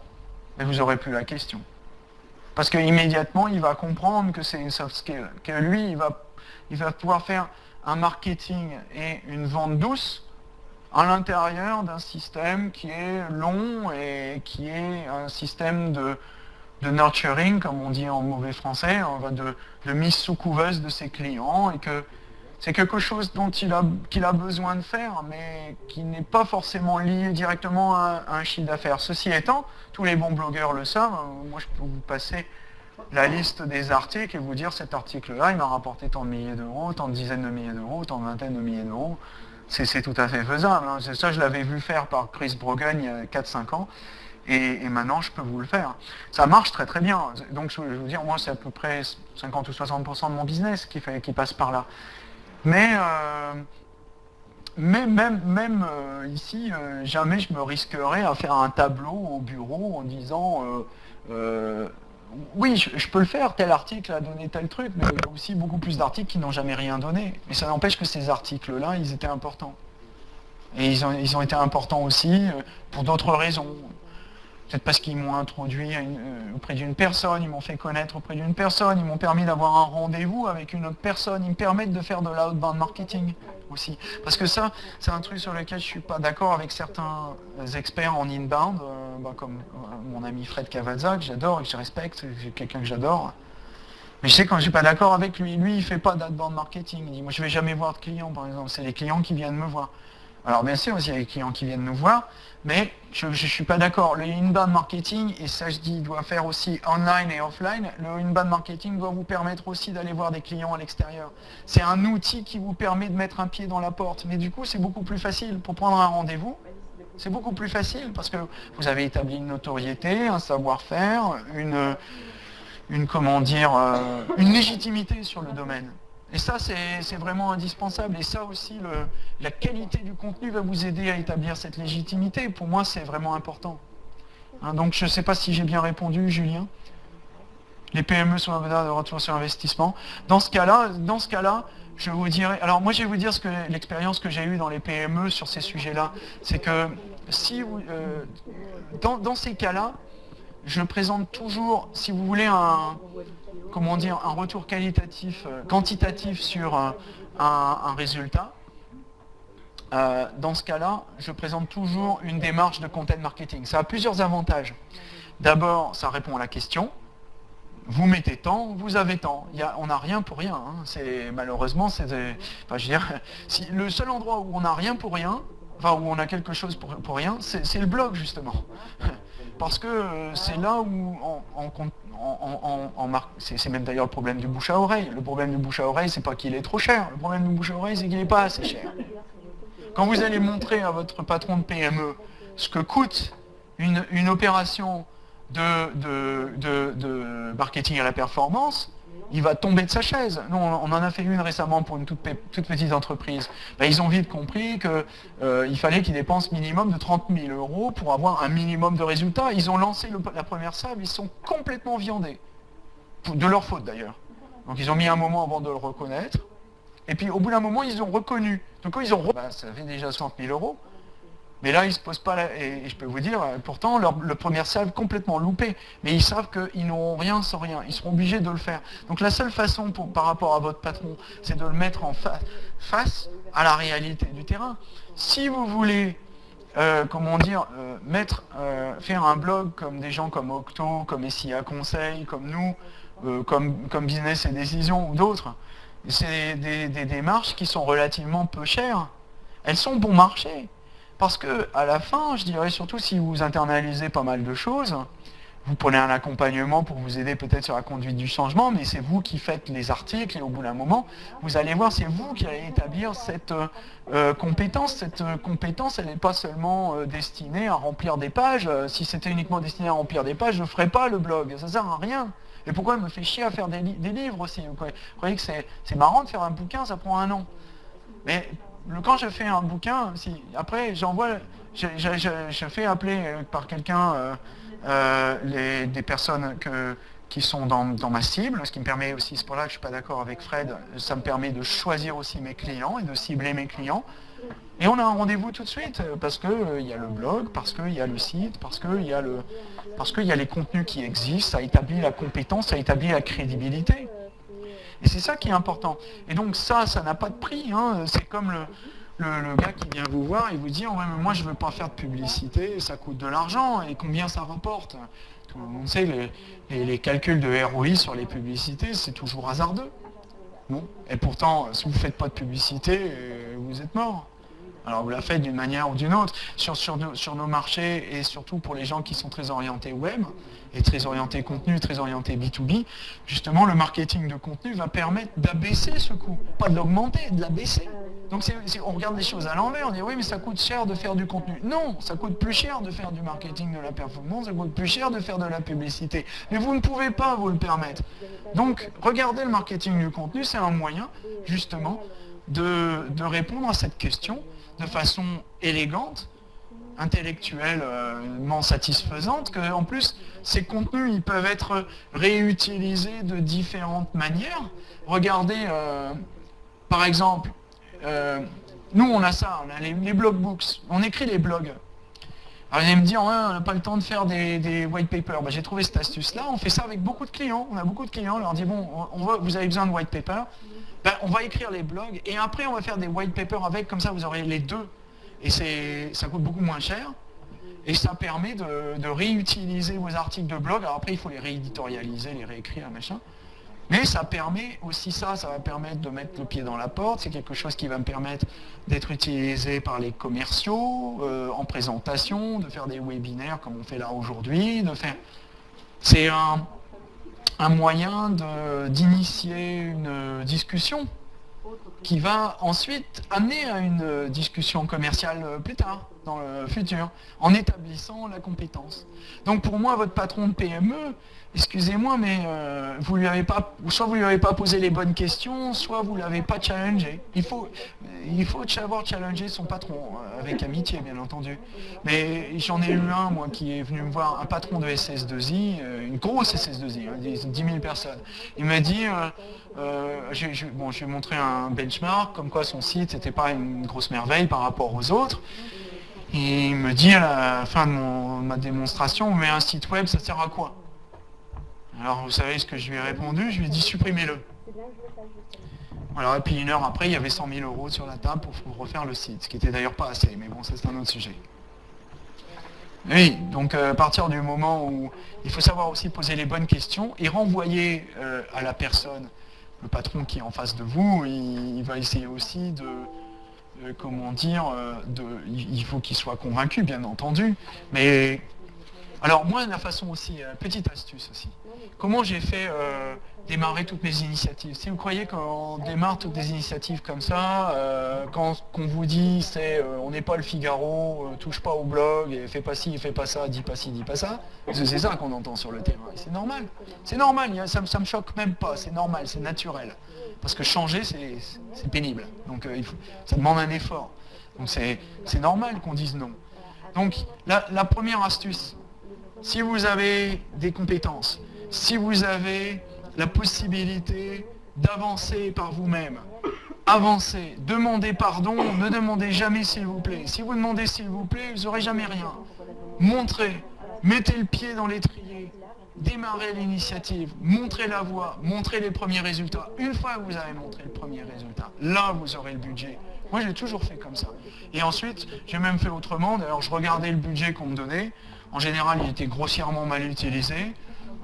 Speaker 2: mais vous n'aurez plus la question. Parce qu'immédiatement, il va comprendre que c'est une soft skill, que lui, il va, il va pouvoir faire un marketing et une vente douce à l'intérieur d'un système qui est long et qui est un système de, nurturing, comme on dit en mauvais français, de, de mise sous couveuse de ses clients, et que c'est quelque chose dont il a, qu'il a besoin de faire, mais qui n'est pas forcément lié directement à, un chiffre d'affaires. Ceci étant, tous les bons blogueurs le savent, moi je peux vous passer la liste des articles et vous dire cet article-là, il m'a rapporté tant de milliers d'euros, tant de dizaines de milliers d'euros, tant de vingtaines de milliers d'euros. C'est, tout à fait faisable. Hein. Ça, je l'avais vu faire par Chris Brogan il y a 4-5 ans et, maintenant je peux vous le faire. Ça marche très très bien. Donc je veux vous dire, moi c'est à peu près 50 ou 60% de mon business qui, fait, qui passe par là. Mais, euh, même, même euh, ici, euh, jamais je me risquerais à faire un tableau au bureau en disant oui, je, peux le faire, tel article a donné tel truc, mais il y a aussi beaucoup plus d'articles qui n'ont jamais rien donné. Mais ça n'empêche que ces articles-là, ils étaient importants. Et ils ont, ils ont été importants aussi pour d'autres raisons peut-être parce qu'ils m'ont introduit euh, auprès d'une personne, ils m'ont fait connaître auprès d'une personne, ils m'ont permis d'avoir un rendez-vous avec une autre personne, ils me permettent de faire de l'outbound marketing aussi. Parce que ça, c'est un truc sur lequel je ne suis pas d'accord avec certains experts en inbound, euh, bah, comme euh, mon ami Fred Cavazza, que j'adore et que je respecte, c'est quelqu'un que j'adore. Mais je sais quand je suis pas d'accord avec lui, lui il fait pas d'outbound marketing. Il dit moi je vais jamais voir de clients par exemple, c'est les clients qui viennent me voir. Alors bien sûr, il y a des clients qui viennent nous voir, mais je ne suis pas d'accord. Le inbound marketing, et ça je dis, doit faire aussi online et offline, le inbound marketing doit vous permettre aussi d'aller voir des clients à l'extérieur. C'est un outil qui vous permet de mettre un pied dans la porte, mais du coup c'est beaucoup plus facile pour prendre un rendez-vous. C'est beaucoup plus facile parce que vous avez établi une notoriété, un savoir-faire, une, une, comment dire, euh, une légitimité sur le domaine. Et ça, c'est vraiment indispensable. Et ça aussi, la qualité du contenu va vous aider à établir cette légitimité. Pour moi, c'est vraiment important. Hein, donc je ne sais pas si j'ai bien répondu, Julien. Les PME sont un de retour sur investissement. Dans ce cas-là, dans ce cas-là, je vous dirais. Alors moi, je vais vous dire ce que l'expérience que j'ai eue dans les PME sur ces sujets-là, c'est que si euh, dans, ces cas-là, je présente toujours, si vous voulez, un comment dire, un retour qualitatif, euh, quantitatif sur un, résultat. Euh, dans ce cas-là, je présente toujours une démarche de content marketing. Ça a plusieurs avantages. D'abord, ça répond à la question vous mettez tant, vous avez tant. on n'a rien pour rien. Hein. C'est malheureusement, c'est, le seul endroit où on n'a rien pour rien, enfin où on a quelque chose pour rien, c'est, le blog justement. Parce que euh, c'est là où. C'est, même d'ailleurs le problème du bouche à oreille. Le problème du bouche à oreille, c'est pas qu'il est trop cher. Le problème du bouche à oreille, c'est qu'il n'est pas assez cher. Quand vous allez montrer à votre patron de PME ce que coûte une, une opération de, marketing à la performance, il va tomber de sa chaise. Nous, on en a fait une récemment pour une toute, petite entreprise. Ben, ils ont vite compris qu'il euh, fallait qu'ils dépensent minimum de 30 000 euros pour avoir un minimum de résultats. Ils ont lancé la première salle, ils sont complètement viandés. De leur faute d'ailleurs. Donc ils ont mis un moment avant de le reconnaître. Et puis au bout d'un moment, ils ont reconnu. Donc quand ils ont... Ben, ça fait déjà 60 000 euros. Mais là, ils se posent pas, la... et je peux vous dire, pourtant, leur, le premier salve complètement loupé. Mais ils savent qu'ils n'auront rien sans rien. Ils seront obligés de le faire. Donc la seule façon par rapport à votre patron, c'est de le mettre en face à la réalité du terrain. Si vous voulez, euh, comment dire, euh, euh, faire un blog comme des gens comme Octo, comme SIA Conseil, comme nous, comme, comme Business et Décision ou d'autres, c'est des, des démarches qui sont relativement peu chères. Elles sont bon marché. Parce que à la fin, je dirais surtout si vous internalisez pas mal de choses, vous prenez un accompagnement pour vous aider peut-être sur la conduite du changement, mais c'est vous qui faites les articles et au bout d'un moment, vous allez voir, c'est vous qui allez établir cette euh, compétence. Cette euh, compétence, elle n'est pas seulement euh, destinée à remplir des pages. si c'était uniquement destiné à remplir des pages, je ne ferais pas le blog. Ça ne sert à rien. Et pourquoi elle me fait chier à faire des, livres aussi? Vous croyez, que c'est marrant de faire un bouquin, ça prend un an. Mais quand je fais un bouquin, après j'envoie, je, fais appeler euh, par quelqu'un euh, euh, des personnes qui sont dans, ma cible, ce qui me permet aussi, c'est pour là que je ne suis pas d'accord avec Fred, ça me permet de choisir aussi mes clients et de cibler mes clients. Et on a un rendez-vous tout de suite, parce qu'il y a le blog, parce qu'il y a le site, parce qu'il y, le, y a les contenus qui existent, ça établit la compétence, ça établit la crédibilité. Et c'est ça qui est important. Et donc ça, ça n'a pas de prix. Hein. C'est comme le, gars qui vient vous voir et vous dit mais moi je ne veux pas faire de publicité, ça coûte de l'argent, et combien ça rapporte? Tout le monde sait, les, les, calculs de ROI sur les publicités, c'est toujours hasardeux. Et pourtant, si vous ne faites pas de publicité, euh, vous êtes mort. Alors vous la faites d'une manière ou d'une autre. Sur, sur, sur, nos marchés et surtout pour les gens qui sont très orientés web et très orientés contenu, très orientés B2B, justement le marketing de contenu va permettre d'abaisser ce coût. Pas de l'augmenter, de l'abaisser. Donc on regarde les choses à l'envers, on dit oui mais ça coûte cher de faire du contenu. Non, ça coûte plus cher de faire du marketing de la performance, ça coûte plus cher de faire de la publicité. Mais vous ne pouvez pas vous le permettre. Donc regardez le marketing du contenu, c'est un moyen justement de, de répondre à cette question de façon élégante, intellectuellement satisfaisante, que en plus ces contenus ils peuvent être réutilisés de différentes manières. Regardez, euh, par exemple, euh, nous on a ça, on a les, blog books, on écrit les blogs. Alors allez me dire, on n'a pas le temps de faire des, white papers. Ben, j'ai trouvé cette astuce-là, on fait ça avec beaucoup de clients. On a beaucoup de clients, on leur dit, bon, on, vous avez besoin de white paper, ben, on va écrire les blogs et après on va faire des white papers avec, comme ça vous aurez les deux. Et ça coûte beaucoup moins cher. Et ça permet de, réutiliser vos articles de blog. Alors après il faut les rééditorialiser, les réécrire, machin. Mais ça permet aussi ça, ça va permettre de mettre le pied dans la porte. C'est quelque chose qui va me permettre d'être utilisé par les commerciaux, euh, en présentation, de faire des webinaires comme on fait là aujourd'hui, de faire... C'est un, un moyen d'initier une discussion qui va ensuite amener à une discussion commerciale plus tard, dans le futur, en établissant la compétence. Donc pour moi, votre patron de PME, excusez-moi, mais euh, vous lui avez pas, soit vous lui avez pas posé les bonnes questions, soit vous l'avez pas challengé. Il faut, il faut savoir challenger son patron, euh, avec amitié bien entendu. Mais j'en ai eu un, moi, qui est venu me voir, un patron de SS2I, euh, une grosse SS2I, 10 000 personnes. Il m'a dit, bon, je lui ai montré un benchmark, comme quoi son site n'était pas une grosse merveille par rapport aux autres. Et il me dit à la fin de, ma démonstration, mais un site web, ça sert à quoi? Alors vous savez ce que je lui ai répondu? Je lui ai dit supprimez-le. Alors, et puis une heure après, il y avait 100 000 euros sur la table pour refaire le site, ce qui était d'ailleurs pas assez, mais bon, ça c'est un autre sujet. Oui, donc euh, à partir du moment où il faut savoir aussi poser les bonnes questions et renvoyer euh, à la personne, le patron qui est en face de vous, il va essayer aussi de, comment dire, euh, de, il faut qu'il soit convaincu, bien entendu. Mais alors moi, la façon aussi, petite astuce aussi. Comment j'ai fait démarrer toutes mes initiatives Si vous croyez qu'on démarre toutes des initiatives comme ça, quand qu'on vous dit c'est on n'est pas le Figaro, touche pas au blog, fais pas ci, fais pas ça, dis pas ci, dis pas ça, c'est ça qu'on entend sur le terrain. C'est normal. C'est normal, ça, ça me choque même pas, c'est normal, c'est naturel. Parce que changer, c'est pénible. Donc euh, ça demande un effort. Donc c'est normal qu'on dise non. Donc la, première astuce, si vous avez des compétences, si vous avez la possibilité d'avancer par vous-même, avancez, demandez pardon, ne demandez jamais s'il vous plaît. Si vous demandez s'il vous plaît, vous n'aurez jamais rien. Montrez, mettez le pied dans l'étrier, démarrer l'initiative, montrer la voie, montrer les premiers résultats. Une fois que vous avez montré le premier résultat, là vous aurez le budget. Moi j'ai toujours fait comme ça. Et ensuite, j'ai même fait autrement. D'ailleurs, je regardais le budget qu'on me donnait. En général, il était grossièrement mal utilisé.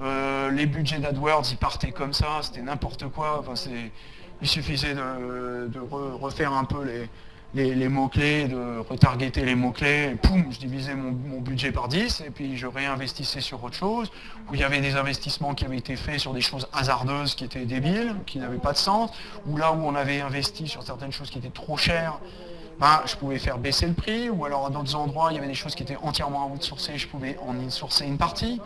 Speaker 2: Euh, les budgets d'AdWords, ils partaient comme ça, c'était n'importe quoi. Enfin, il suffisait de, refaire un peu les, mots-clés, de retargeter les mots-clés, poum, je divisais mon, budget par 10, et puis je réinvestissais sur autre chose, où il y avait des investissements qui avaient été faits sur des choses hasardeuses qui étaient débiles, qui n'avaient pas de sens, ou là où on avait investi sur certaines choses qui étaient trop chères, ben, je pouvais faire baisser le prix, ou alors à d'autres endroits, il y avait des choses qui étaient entièrement outsourcées, je pouvais en insourcer une partie.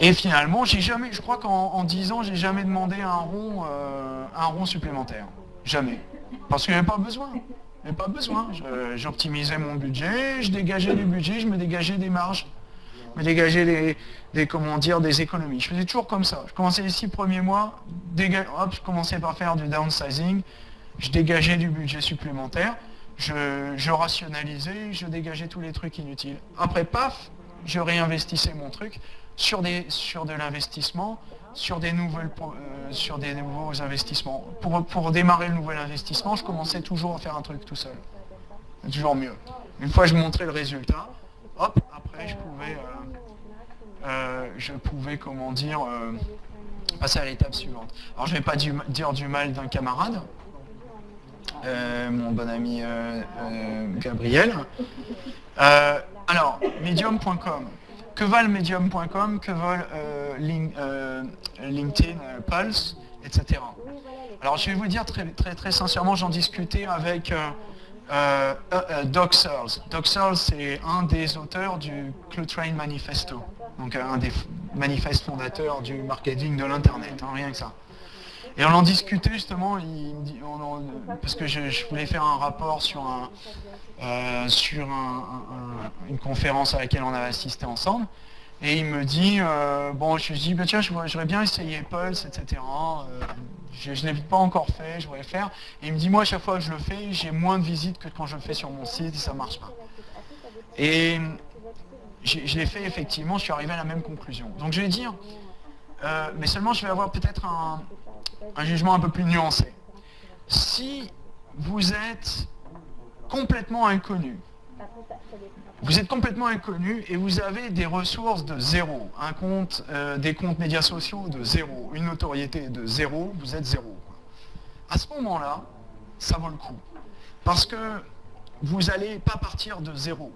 Speaker 2: Et finalement, j'ai jamais, je crois qu'en 10 ans, j'ai jamais demandé un rond, euh, un rond supplémentaire. Jamais. Parce qu'il n'y avait pas besoin. Il avait pas besoin. J'optimisais mon budget, je dégageais du budget, je me dégageais des marges. Je me dégageais des, comment dire, des économies. Je faisais toujours comme ça. Je commençais les six premiers mois, hop, je commençais par faire du downsizing, je dégageais du budget supplémentaire, je, je rationalisais, je dégageais tous les trucs inutiles. Après, paf, je réinvestissais mon truc sur, des, sur de l'investissement, sur des, nouvelles, euh, sur des nouveaux investissements. Pour, pour démarrer le nouvel investissement, je commençais toujours à faire un truc tout seul. C'est toujours mieux. Une fois je montrais le résultat, hop, après je pouvais, euh, euh, je pouvais comment dire, passer à l'étape suivante. Alors je ne vais pas dire du mal d'un camarade, mon bon ami Gabriel. alors, medium.com que valent medium.com, que valent euh, euh, LinkedIn, euh, Pulse, etc. Alors je vais vous dire très, très, très sincèrement, j'en discutais avec Doc Searles. Doc Searles, c'est un des auteurs du Clutrain Manifesto, donc un des manifestes fondateurs du marketing de l'Internet, hein, rien que ça. Et on en discutait justement, parce que je, voulais faire un rapport sur, euh, sur une conférence à laquelle on avait assisté ensemble. Et il me dit, euh, bon, je lui dis, bah, tiens, j'aurais bien essayé Pulse, etc. Euh, je ne l'ai pas encore fait, je voudrais le faire. Et il me dit, moi, à chaque fois que je le fais, j'ai moins de visites que quand je le fais sur mon site et ça ne marche pas. Et je l'ai fait effectivement, je suis arrivé à la même conclusion. Donc je vais dire, mais seulement je vais avoir peut-être un jugement un peu plus nuancé. Si vous êtes complètement inconnu, vous êtes complètement inconnu et vous avez des ressources de zéro, un compte, euh, des comptes médias sociaux de zéro, une notoriété de zéro, vous êtes zéro. À ce moment-là, ça vaut le coup. Parce que vous n'allez pas partir de zéro.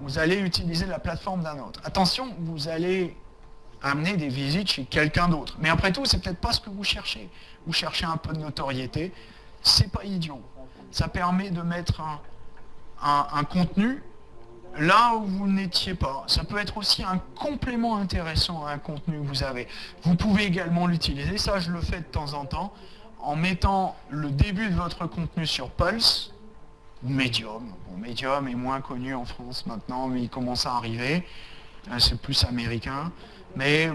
Speaker 2: Vous allez utiliser la plateforme d'un autre. Attention, vous allez amener des visites chez quelqu'un d'autre. Mais après tout, c'est peut-être pas ce que vous cherchez. Vous cherchez un peu de notoriété. C'est pas idiot. Ça permet de mettre un, contenu là où vous n'étiez pas. Ça peut être aussi un complément intéressant à un contenu que vous avez. Vous pouvez également l'utiliser, ça je le fais de temps en temps, en mettant le début de votre contenu sur Pulse, Medium. Bon, Medium est moins connu en France maintenant, mais il commence à arriver. Euh, c'est plus américain. Mais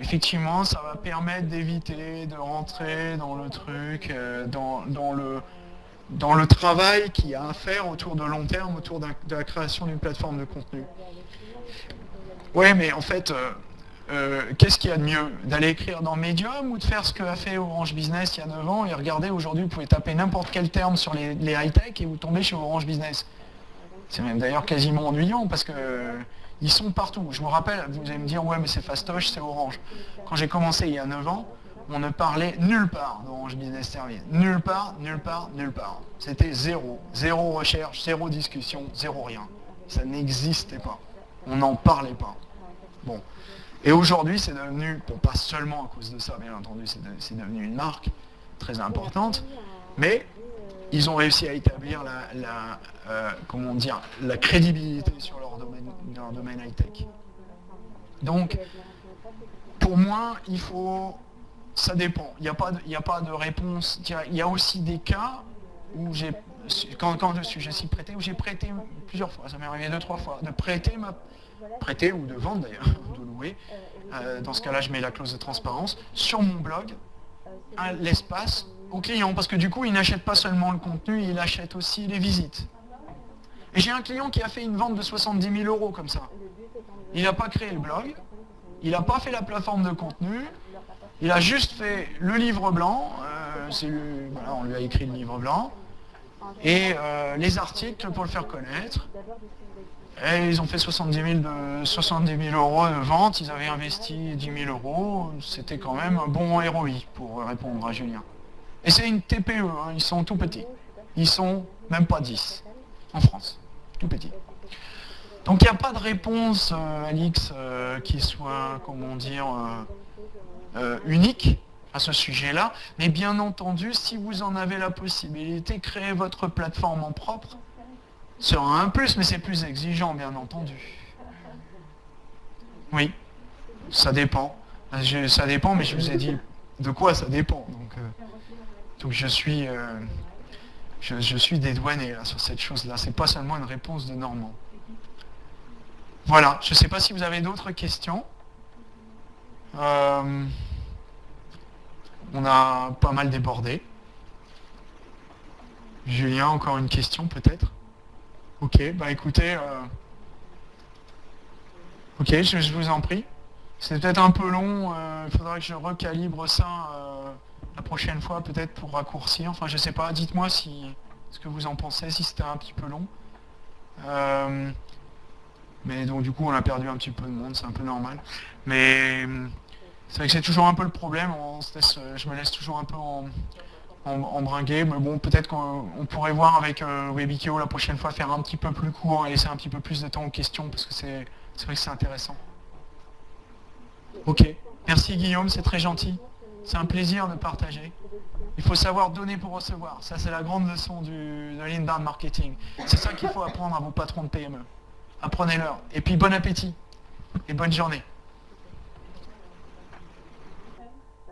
Speaker 2: effectivement, ça va permettre d'éviter de rentrer dans le truc, euh, dans, le, dans le travail qu'il y a à faire autour de long terme, autour de la création d'une plateforme de contenu. Oui, mais en fait, euh, euh, qu'est-ce qu'il y a de mieux? D'aller écrire dans Medium ou de faire ce qu'a fait Orange Business il y a 9 ans et regardez, aujourd'hui, vous pouvez taper n'importe quel terme sur les, high-tech et vous tombez chez Orange Business. C'est même d'ailleurs quasiment ennuyant parce que ils sont partout. Je me rappelle, vous allez me dire, ouais, mais c'est fastoche, c'est Orange. Quand j'ai commencé il y a 9 ans, on ne parlait nulle part d'Orange Business Service. Nulle part, nulle part, nulle part. C'était zéro. Zéro recherche, zéro discussion, zéro rien. Ça n'existait pas. On n'en parlait pas. Bon. Et aujourd'hui, c'est devenu, pas seulement à cause de ça, bien entendu, c'est devenu une marque très importante, mais ils ont réussi à établir la, euh, comment dire, la crédibilité sur leur domaine, leur domaine high-tech. Donc, pour moi, il faut... Ça dépend. Il n'y a, pas de, réponse. Il y a aussi des cas où j'ai... Quand, je suis, je prêté, où j'ai prêté plusieurs fois, ça m'est arrivé deux, trois fois, de prêter ma... Prêter ou de vendre d'ailleurs, de louer. Euh, dans ce cas-là, je mets la clause de transparence sur mon blog, l'espace au client, parce que du coup, il n'achète pas seulement le contenu, il achète aussi les visites. Et j'ai un client qui a fait une vente de 70 000 euros comme ça. Il n'a pas créé le blog, il n'a pas fait la plateforme de contenu, il a juste fait le livre blanc, euh, on lui a écrit le livre blanc, et euh, les articles pour le faire connaître. Et ils ont fait 70 000, de, 70 000 euros de vente, ils avaient investi 10 000 euros, c'était quand même un bon ROI pour répondre à Julien. Et c'est une TPE, hein, ils sont tout petits. Ils sont même pas 10 en France, tout petits. Donc il n'y a pas de réponse, euh, Alix, euh, qui soit, comment dire, euh, unique à ce sujet-là. Mais bien entendu, si vous en avez la possibilité, créer votre plateforme en propre sera un plus, mais c'est plus exigeant, bien entendu. Oui, ça dépend. ça dépend, mais je vous ai dit de quoi ça dépend. Donc, donc je suis, euh, je, suis dédouané sur cette chose-là. C'est pas seulement une réponse de Normand. Voilà, je ne sais pas si vous avez d'autres questions. Euh, on a pas mal débordé. Julien, encore une question peut-être? Ok, bah écoutez, euh, ok, je, vous en prie. C'est peut-être un peu long, il faudra que je recalibre ça la prochaine fois peut-être pour raccourcir. Enfin, je sais pas, dites-moi si ce que vous en pensez, si c'était un petit peu long. Euh, mais donc du coup, on a perdu un petit peu de monde, c'est un peu normal. Mais c'est vrai que c'est toujours un peu le problème, on je me laisse toujours un peu en, en, bringuer, mais bon, peut-être qu'on pourrait voir avec euh, Webikio la prochaine fois, faire un petit peu plus court et laisser un petit peu plus de temps aux questions, parce que c'est vrai que c'est intéressant. Ok, merci Guillaume, c'est très gentil. C'est un plaisir de partager. Il faut savoir donner pour recevoir. Ça, c'est la grande leçon du, de l'inbound marketing. C'est ça qu'il faut apprendre à vos patrons de PME. Apprenez-leur. Et puis, bon appétit et bonne journée.